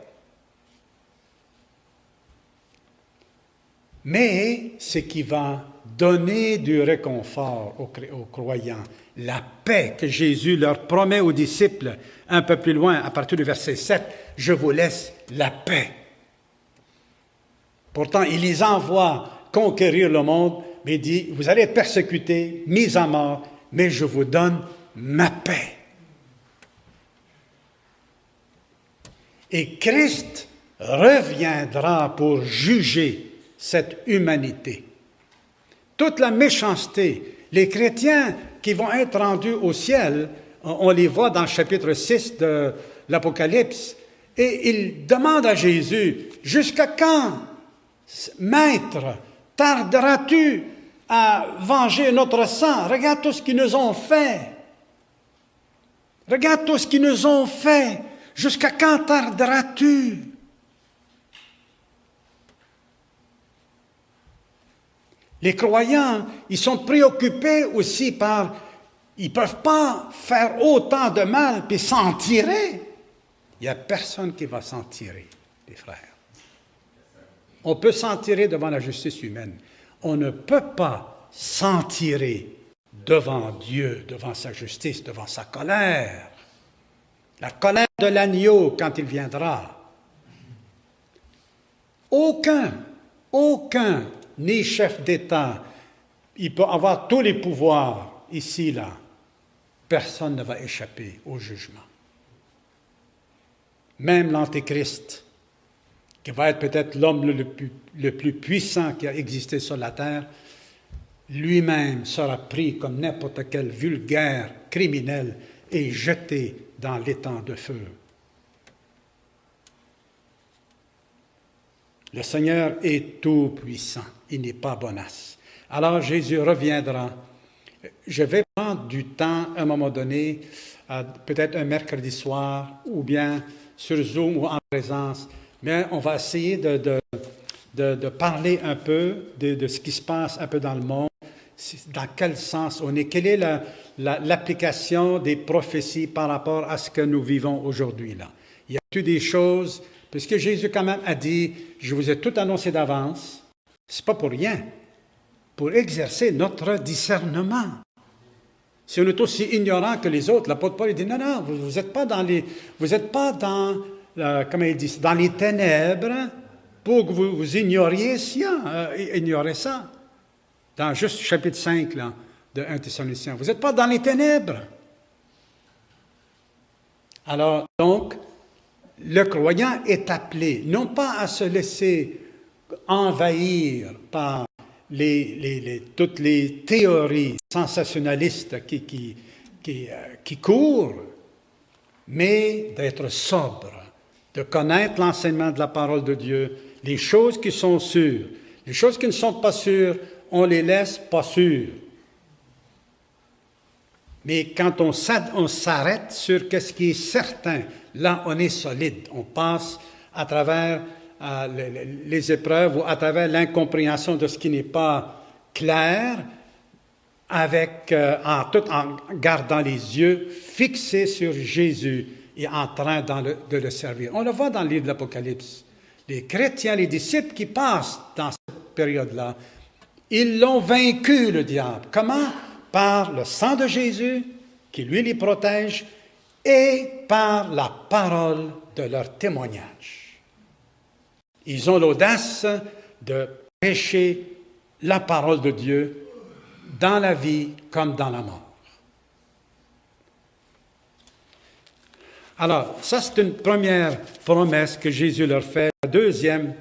Mais ce qui va donner du réconfort aux, croyants, la paix que Jésus leur promet aux disciples un peu plus loin, à partir du verset 7, je vous laisse la paix. Pourtant, il les envoie conquérir le monde, mais dit, vous allez être persécutés, mis à mort, mais je vous donne ma paix. Et Christ reviendra pour juger cette humanité. Toute la méchanceté, les chrétiens qui vont être rendus au ciel, on les voit dans le chapitre 6 de l'Apocalypse, et ils demandent à Jésus, jusqu'à quand, Maître, tarderas-tu à venger notre sang? Regarde tout ce qu'ils nous ont fait. Regarde tout ce qu'ils nous ont fait. Jusqu'à quand tarderas-tu? Les croyants, ils sont préoccupés aussi par... Ils ne peuvent pas faire autant de mal puis s'en tirer. Il n'y a personne qui va s'en tirer, les frères. On peut s'en tirer devant la justice humaine. On ne peut pas s'en tirer devant Dieu, devant sa justice, devant sa colère. La colère de l'agneau quand il viendra. Aucun, aucun ni chef d'État. Il peut avoir tous les pouvoirs ici, là. Personne ne va échapper au jugement. Même l'Antéchrist, qui va être peut-être l'homme le plus, puissant qui a existé sur la terre, lui-même sera pris comme n'importe quel vulgaire criminel et jeté dans l'étang de feu. Le Seigneur est tout-puissant, il n'est pas bonasse. Alors Jésus reviendra. Je vais prendre du temps à un moment donné, peut-être un mercredi soir, ou bien sur Zoom ou en présence, mais on va essayer de, de, parler un peu de, ce qui se passe un peu dans le monde, dans quel sens on est, quelle est l'application des prophéties par rapport à ce que nous vivons aujourd'hui. là. Y a-t-il des choses Puisque Jésus quand même a dit, je vous ai tout annoncé d'avance, c'est pas pour rien, pour exercer notre discernement. Si on est aussi ignorant que les autres, l'apôtre Paul dit, non, non, vous n'êtes pas dans les, vous êtes pas dans, euh, il dit, dans les ténèbres pour que vous, vous ignoriez ça, euh, ignorez ça. Dans juste chapitre 5 là, de 1 Thessaloniciens. Vous n'êtes pas dans les ténèbres. Alors, donc, le croyant est appelé non pas à se laisser envahir par toutes les théories sensationnalistes qui, euh, qui courent, mais d'être sobre, de connaître l'enseignement de la parole de Dieu, les choses qui sont sûres. Les choses qui ne sont pas sûres, on les laisse pas sûres. Mais quand on s'arrête sur ce qui est certain, là, on est solide. On passe à travers euh, les épreuves ou à travers l'incompréhension de ce qui n'est pas clair, avec, euh, en, tout en gardant les yeux fixés sur Jésus et en train de le servir. On le voit dans le livre de l'Apocalypse. Les chrétiens, les disciples qui passent dans cette période-là, ils l'ont vaincu, le diable. Comment? Par le sang de Jésus, qui lui les protège, et par la parole de leur témoignage. Ils ont l'audace de prêcher la parole de Dieu dans la vie comme dans la mort. Alors, ça c'est une première promesse que Jésus leur fait. La deuxième,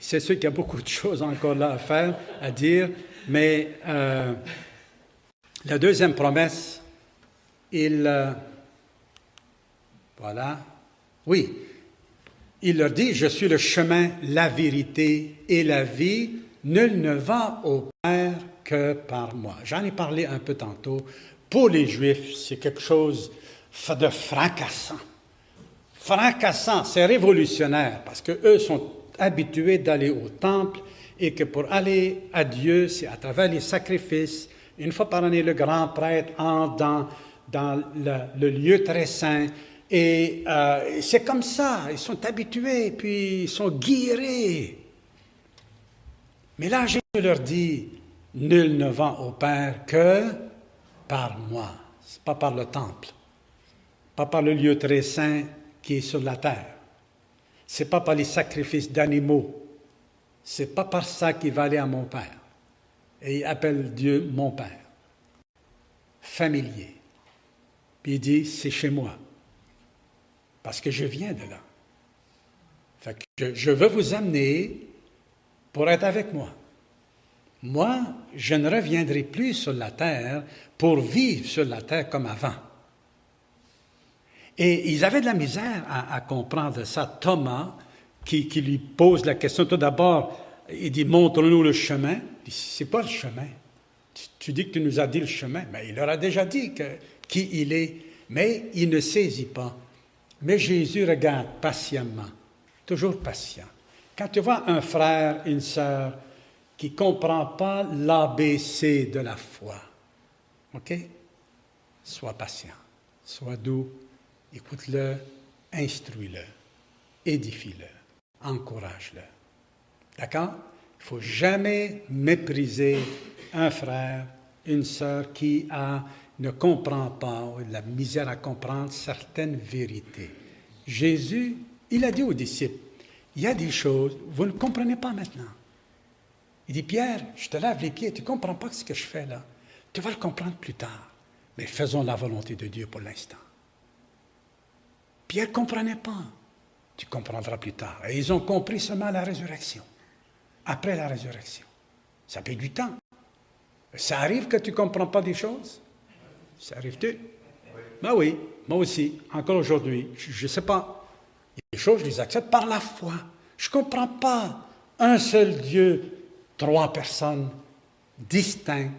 c'est sûr qu'il y a beaucoup de choses encore là à faire, à dire, mais euh, la deuxième promesse, il... Euh, voilà. Oui. Il leur dit, je suis le chemin, la vérité et la vie. Nul ne va au Père que par moi. J'en ai parlé un peu tantôt. Pour les Juifs, c'est quelque chose de fracassant. Fracassant, c'est révolutionnaire parce qu'eux sont habitués d'aller au temple et que pour aller à Dieu, c'est à travers les sacrifices. Une fois par année, le grand prêtre entre dans, dans le, lieu très saint et euh, c'est comme ça, ils sont habitués, puis ils sont guirés. Mais là, Jésus leur dit, Nul ne va au Père que par moi. Pas par le temple, pas par le lieu très saint qui est sur la terre. C'est pas par les sacrifices d'animaux. C'est pas par ça qu'il va aller à mon Père. Et il appelle Dieu mon Père. Familier. Puis il dit, c'est chez moi. Parce que je viens de là. Fait je veux vous amener pour être avec moi. Moi, je ne reviendrai plus sur la terre pour vivre sur la terre comme avant. Et ils avaient de la misère à, comprendre ça. Thomas, qui, lui pose la question, tout d'abord, il dit Montre-nous le chemin. Il dit C'est pas le chemin. Tu, dis que tu nous as dit le chemin. Mais il leur a déjà dit qui il est. Mais il ne saisit pas. Mais Jésus regarde patiemment, toujours patient. Quand tu vois un frère, une sœur, qui ne comprend pas l'ABC de la foi. OK? Sois patient, sois doux, écoute-le, instruis-le, édifie-le, encourage-le. D'accord? Il ne faut jamais mépriser un frère, une sœur qui a, ne comprend pas, la misère à comprendre certaines vérités. Jésus, il a dit aux disciples, il y a des choses, vous ne comprenez pas maintenant. Il dit, Pierre, je te lave les pieds, tu ne comprends pas ce que je fais là. Tu vas le comprendre plus tard. Mais faisons la volonté de Dieu pour l'instant. Pierre ne comprenait pas. Tu comprendras plus tard. Et ils ont compris seulement la résurrection. Après la résurrection. Ça fait du temps. Ça arrive que tu ne comprends pas des choses? Ça arrive-tu? Ben oui, moi aussi, encore aujourd'hui. Je ne sais pas. Des choses, je les accepte par la foi. Je ne comprends pas un seul Dieu trois personnes distinctes,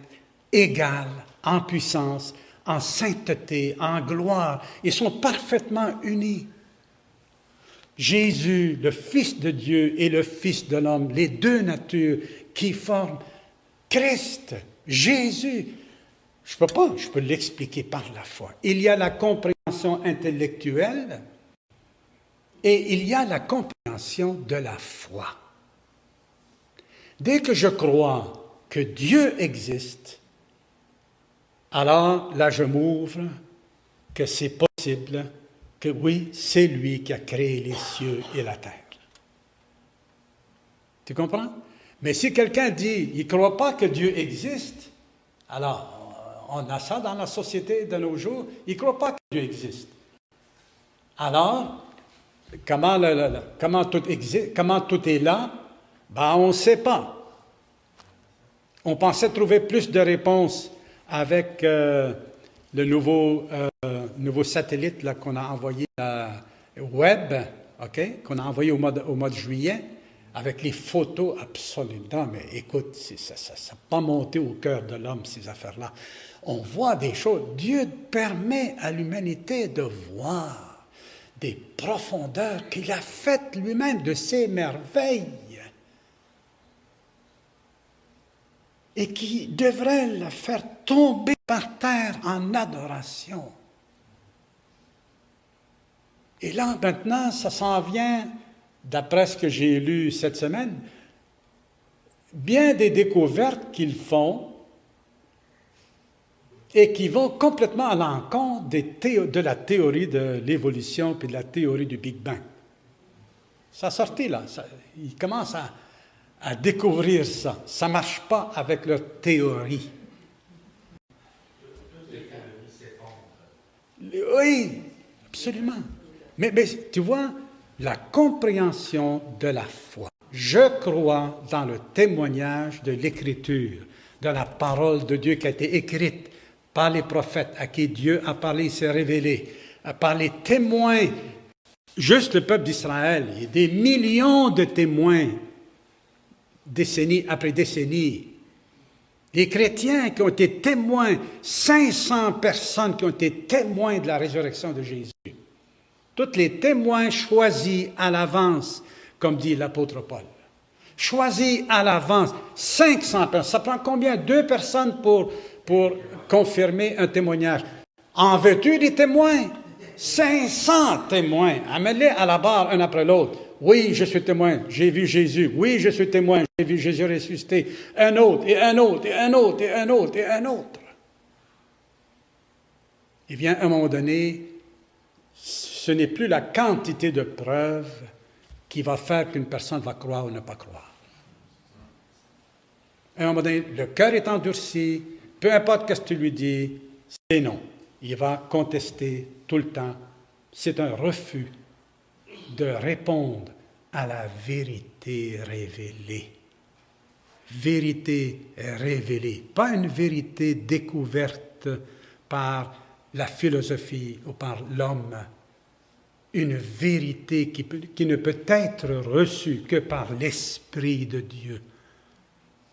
égales en puissance, en sainteté, en gloire. Ils sont parfaitement unis. Jésus, le Fils de Dieu et le Fils de l'homme, les deux natures qui forment Christ, Jésus. Je ne peux pas, je peux l'expliquer par la foi. Il y a la compréhension intellectuelle et il y a la compréhension de la foi. Dès que je crois que Dieu existe, alors là je m'ouvre que c'est possible, que oui, c'est lui qui a créé les cieux et la terre. Tu comprends? Mais si quelqu'un dit, il ne croit pas que Dieu existe, alors on a ça dans la société de nos jours, il ne croit pas que Dieu existe. Alors, comment, tout, est là? Ben, on ne sait pas. On pensait trouver plus de réponses avec euh, le nouveau, euh, satellite qu'on a envoyé à web, ok, qu'on a envoyé au mois, de, au mois de juillet, avec les photos absolument. Mais écoute, ça n'a pas monté au cœur de l'homme, ces affaires-là. On voit des choses. Dieu permet à l'humanité de voir des profondeurs qu'il a faites lui-même, de ses merveilles, et qui devraient la faire tomber par terre en adoration. Et là, maintenant, ça s'en vient, d'après ce que j'ai lu cette semaine, bien des découvertes qu'ils font et qui vont complètement à l'encontre de la théorie de l'évolution puis de la théorie du Big Bang. Ça sortit là, ils commencent à, découvrir ça. Ça ne marche pas avec leur théorie. Oui, absolument. Mais, tu vois, la compréhension de la foi. Je crois dans le témoignage de l'Écriture, de la parole de Dieu qui a été écrite par les prophètes à qui Dieu a parlé, s'est révélé, par les témoins, juste le peuple d'Israël, il des millions de témoins, décennie après décennie. Les chrétiens qui ont été témoins, 500 personnes qui ont été témoins de la résurrection de Jésus. Tous les témoins choisis à l'avance, comme dit l'apôtre Paul. Choisis à l'avance, 500 personnes. Ça prend combien? Deux personnes pour, pour confirmer un témoignage. En veux-tu des témoins? 500 témoins. Amène-les à la barre un après l'autre. Oui, je suis témoin, j'ai vu Jésus. Oui, je suis témoin, j'ai vu Jésus ressuscité. Un autre, et un autre, et un autre, et un autre, et un autre. Il vient un moment donné ce n'est plus la quantité de preuves qui va faire qu'une personne va croire ou ne pas croire. À un moment donné, le cœur est endurci, peu importe ce que tu lui dis, c'est non. Il va contester tout le temps. C'est un refus de répondre à la vérité révélée. Vérité révélée, pas une vérité découverte par la philosophie ou par l'homme une vérité qui, ne peut être reçue que par l'Esprit de Dieu.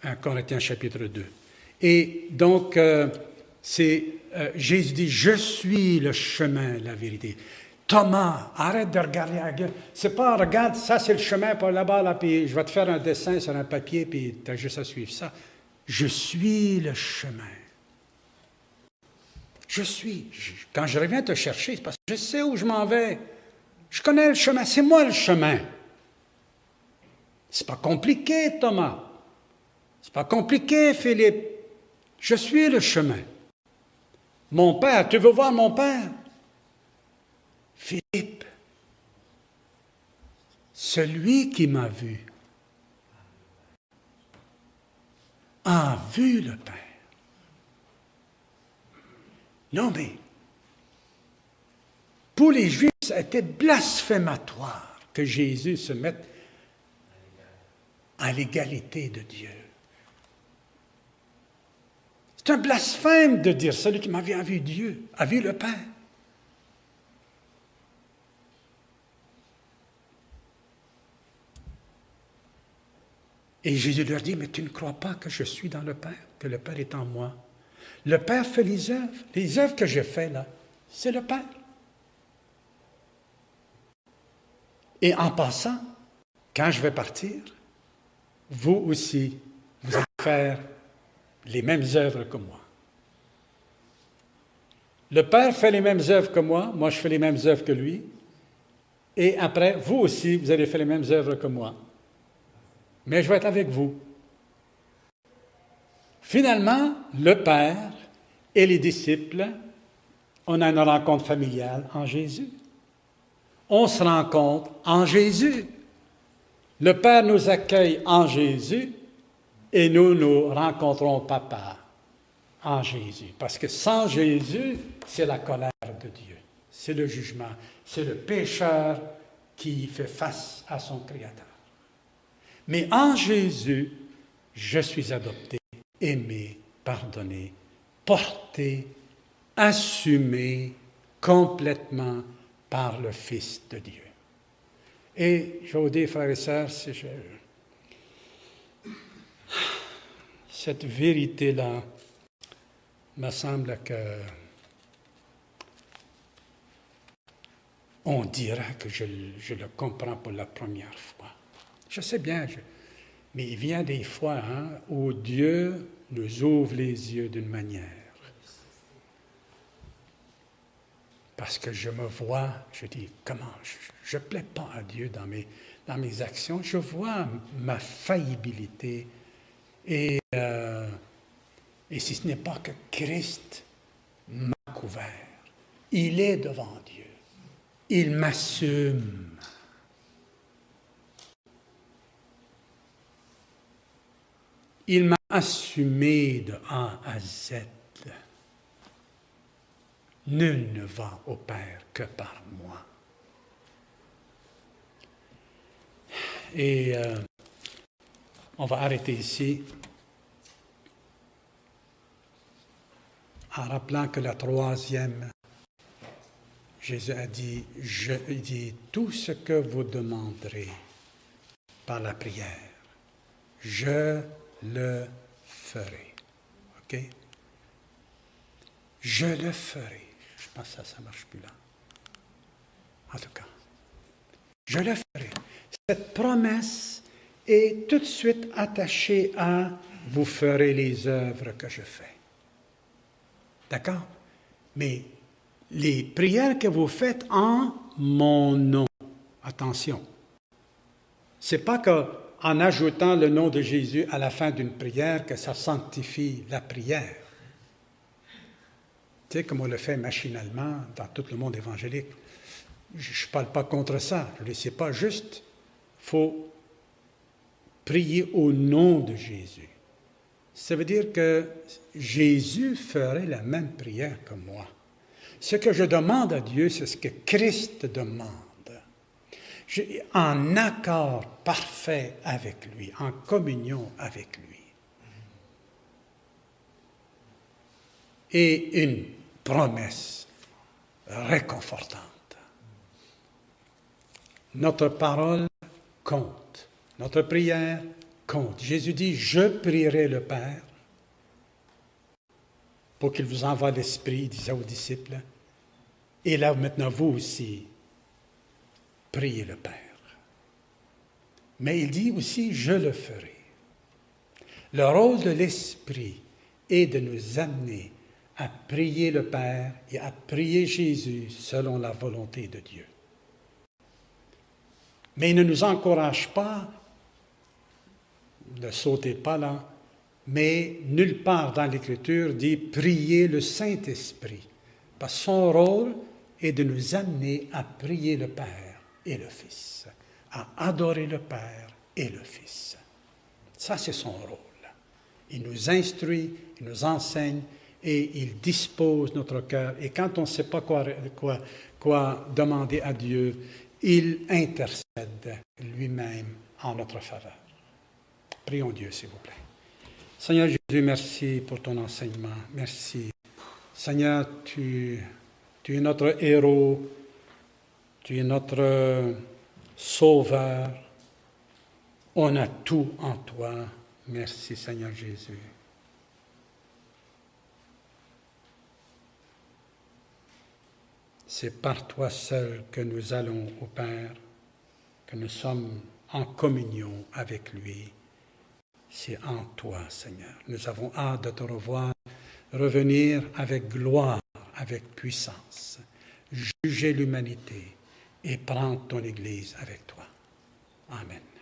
1 Corinthiens chapitre 2. Et donc, euh, euh, Jésus dit, je suis le chemin, la vérité. Thomas, arrête de regarder la gueule. C'est pas, regarde, ça c'est le chemin par là-bas, là, puis je vais te faire un dessin sur un papier, puis tu as juste à suivre ça. Je suis le chemin. Je suis. Quand je reviens te chercher, c'est parce que je sais où je m'en vais. Je connais le chemin, c'est moi le chemin. C'est pas compliqué, Thomas. C'est pas compliqué, Philippe. Je suis le chemin. Mon père, tu veux voir mon père? Philippe, celui qui m'a vu a vu le Père. Non, mais pour les Juifs, c'était blasphématoire que Jésus se mette à l'égalité de Dieu. C'est un blasphème de dire celui qui m'a vu Dieu, a vu le Père. Et Jésus leur dit, mais tu ne crois pas que je suis dans le Père, que le Père est en moi? Le Père fait les œuvres. Les œuvres que je fais là, c'est le Père. Et en passant, quand je vais partir, vous aussi, vous allez faire les mêmes œuvres que moi. Le Père fait les mêmes œuvres que moi, moi je fais les mêmes œuvres que lui, et après, vous aussi, vous allez faire les mêmes œuvres que moi. Mais je vais être avec vous. Finalement, le Père et les disciples, on a une rencontre familiale en Jésus on se rencontre en Jésus. Le Père nous accueille en Jésus et nous nous rencontrons Papa en Jésus. Parce que sans Jésus, c'est la colère de Dieu, c'est le jugement, c'est le pécheur qui fait face à son Créateur. Mais en Jésus, je suis adopté, aimé, pardonné, porté, assumé complètement par le Fils de Dieu. Et je vous dire, frères et sœurs, cette vérité-là me semble que on dira que je, le comprends pour la première fois. Je sais bien, mais il vient des fois hein, où Dieu nous ouvre les yeux d'une manière. Parce que je me vois, je dis, comment, je ne plais pas à Dieu dans mes, dans mes actions, je vois ma faillibilité et, euh, et si ce n'est pas que Christ m'a couvert, il est devant Dieu, il m'assume. Il m'a assumé de A à Z. Nul ne va au Père que par moi. Euh, on va arrêter ici en rappelant que la troisième, Jésus a dit, tout ce que vous demanderez par la prière, je le ferai. OK? Je le ferai. Je pense que ça, ça marche plus là. En tout cas, je le ferai. Cette promesse est tout de suite attachée à vous ferez les œuvres que je fais. D'accord? Mais les prières que vous faites en mon nom, attention, c'est pas qu'en ajoutant le nom de Jésus à la fin d'une prière que ça sanctifie la prière. Tu sais, comme on le fait machinalement dans tout le monde évangélique. Je ne parle pas contre ça, je ne sais pas juste faut prier au nom de Jésus. Ça veut dire que Jésus ferait la même prière que moi. Ce que je demande à Dieu, c'est ce que Christ demande. en accord parfait avec lui, en communion avec lui. Et une promesse réconfortante. Notre parole compte. Notre prière compte. Jésus dit, je prierai le Père pour qu'il vous envoie l'Esprit, disait aux disciples. Et là, maintenant, vous aussi, priez le Père. Mais il dit aussi, je le ferai. Le rôle de l'Esprit est de nous amener à prier le Père et à prier Jésus selon la volonté de Dieu. Mais il ne nous encourage pas, ne sautez pas là, mais nulle part dans l'Écriture dit prier le Saint-Esprit. Parce son rôle est de nous amener à prier le Père et le Fils, à adorer le Père et le Fils. Ça, c'est son rôle. Il nous instruit, il nous enseigne et il dispose notre cœur. Et quand on ne sait pas quoi demander à Dieu, il intercède lui-même en notre faveur. Prions Dieu, s'il vous plaît. Seigneur Jésus, merci pour ton enseignement. Merci. Seigneur, tu, tu es notre héros, tu es notre sauveur. On a tout en toi. Merci Seigneur Jésus. C'est par toi seul que nous allons au Père, que nous sommes en communion avec lui. C'est en toi, Seigneur. Nous avons hâte de te revoir, revenir avec gloire, avec puissance, juger l'humanité et prendre ton Église avec toi. Amen.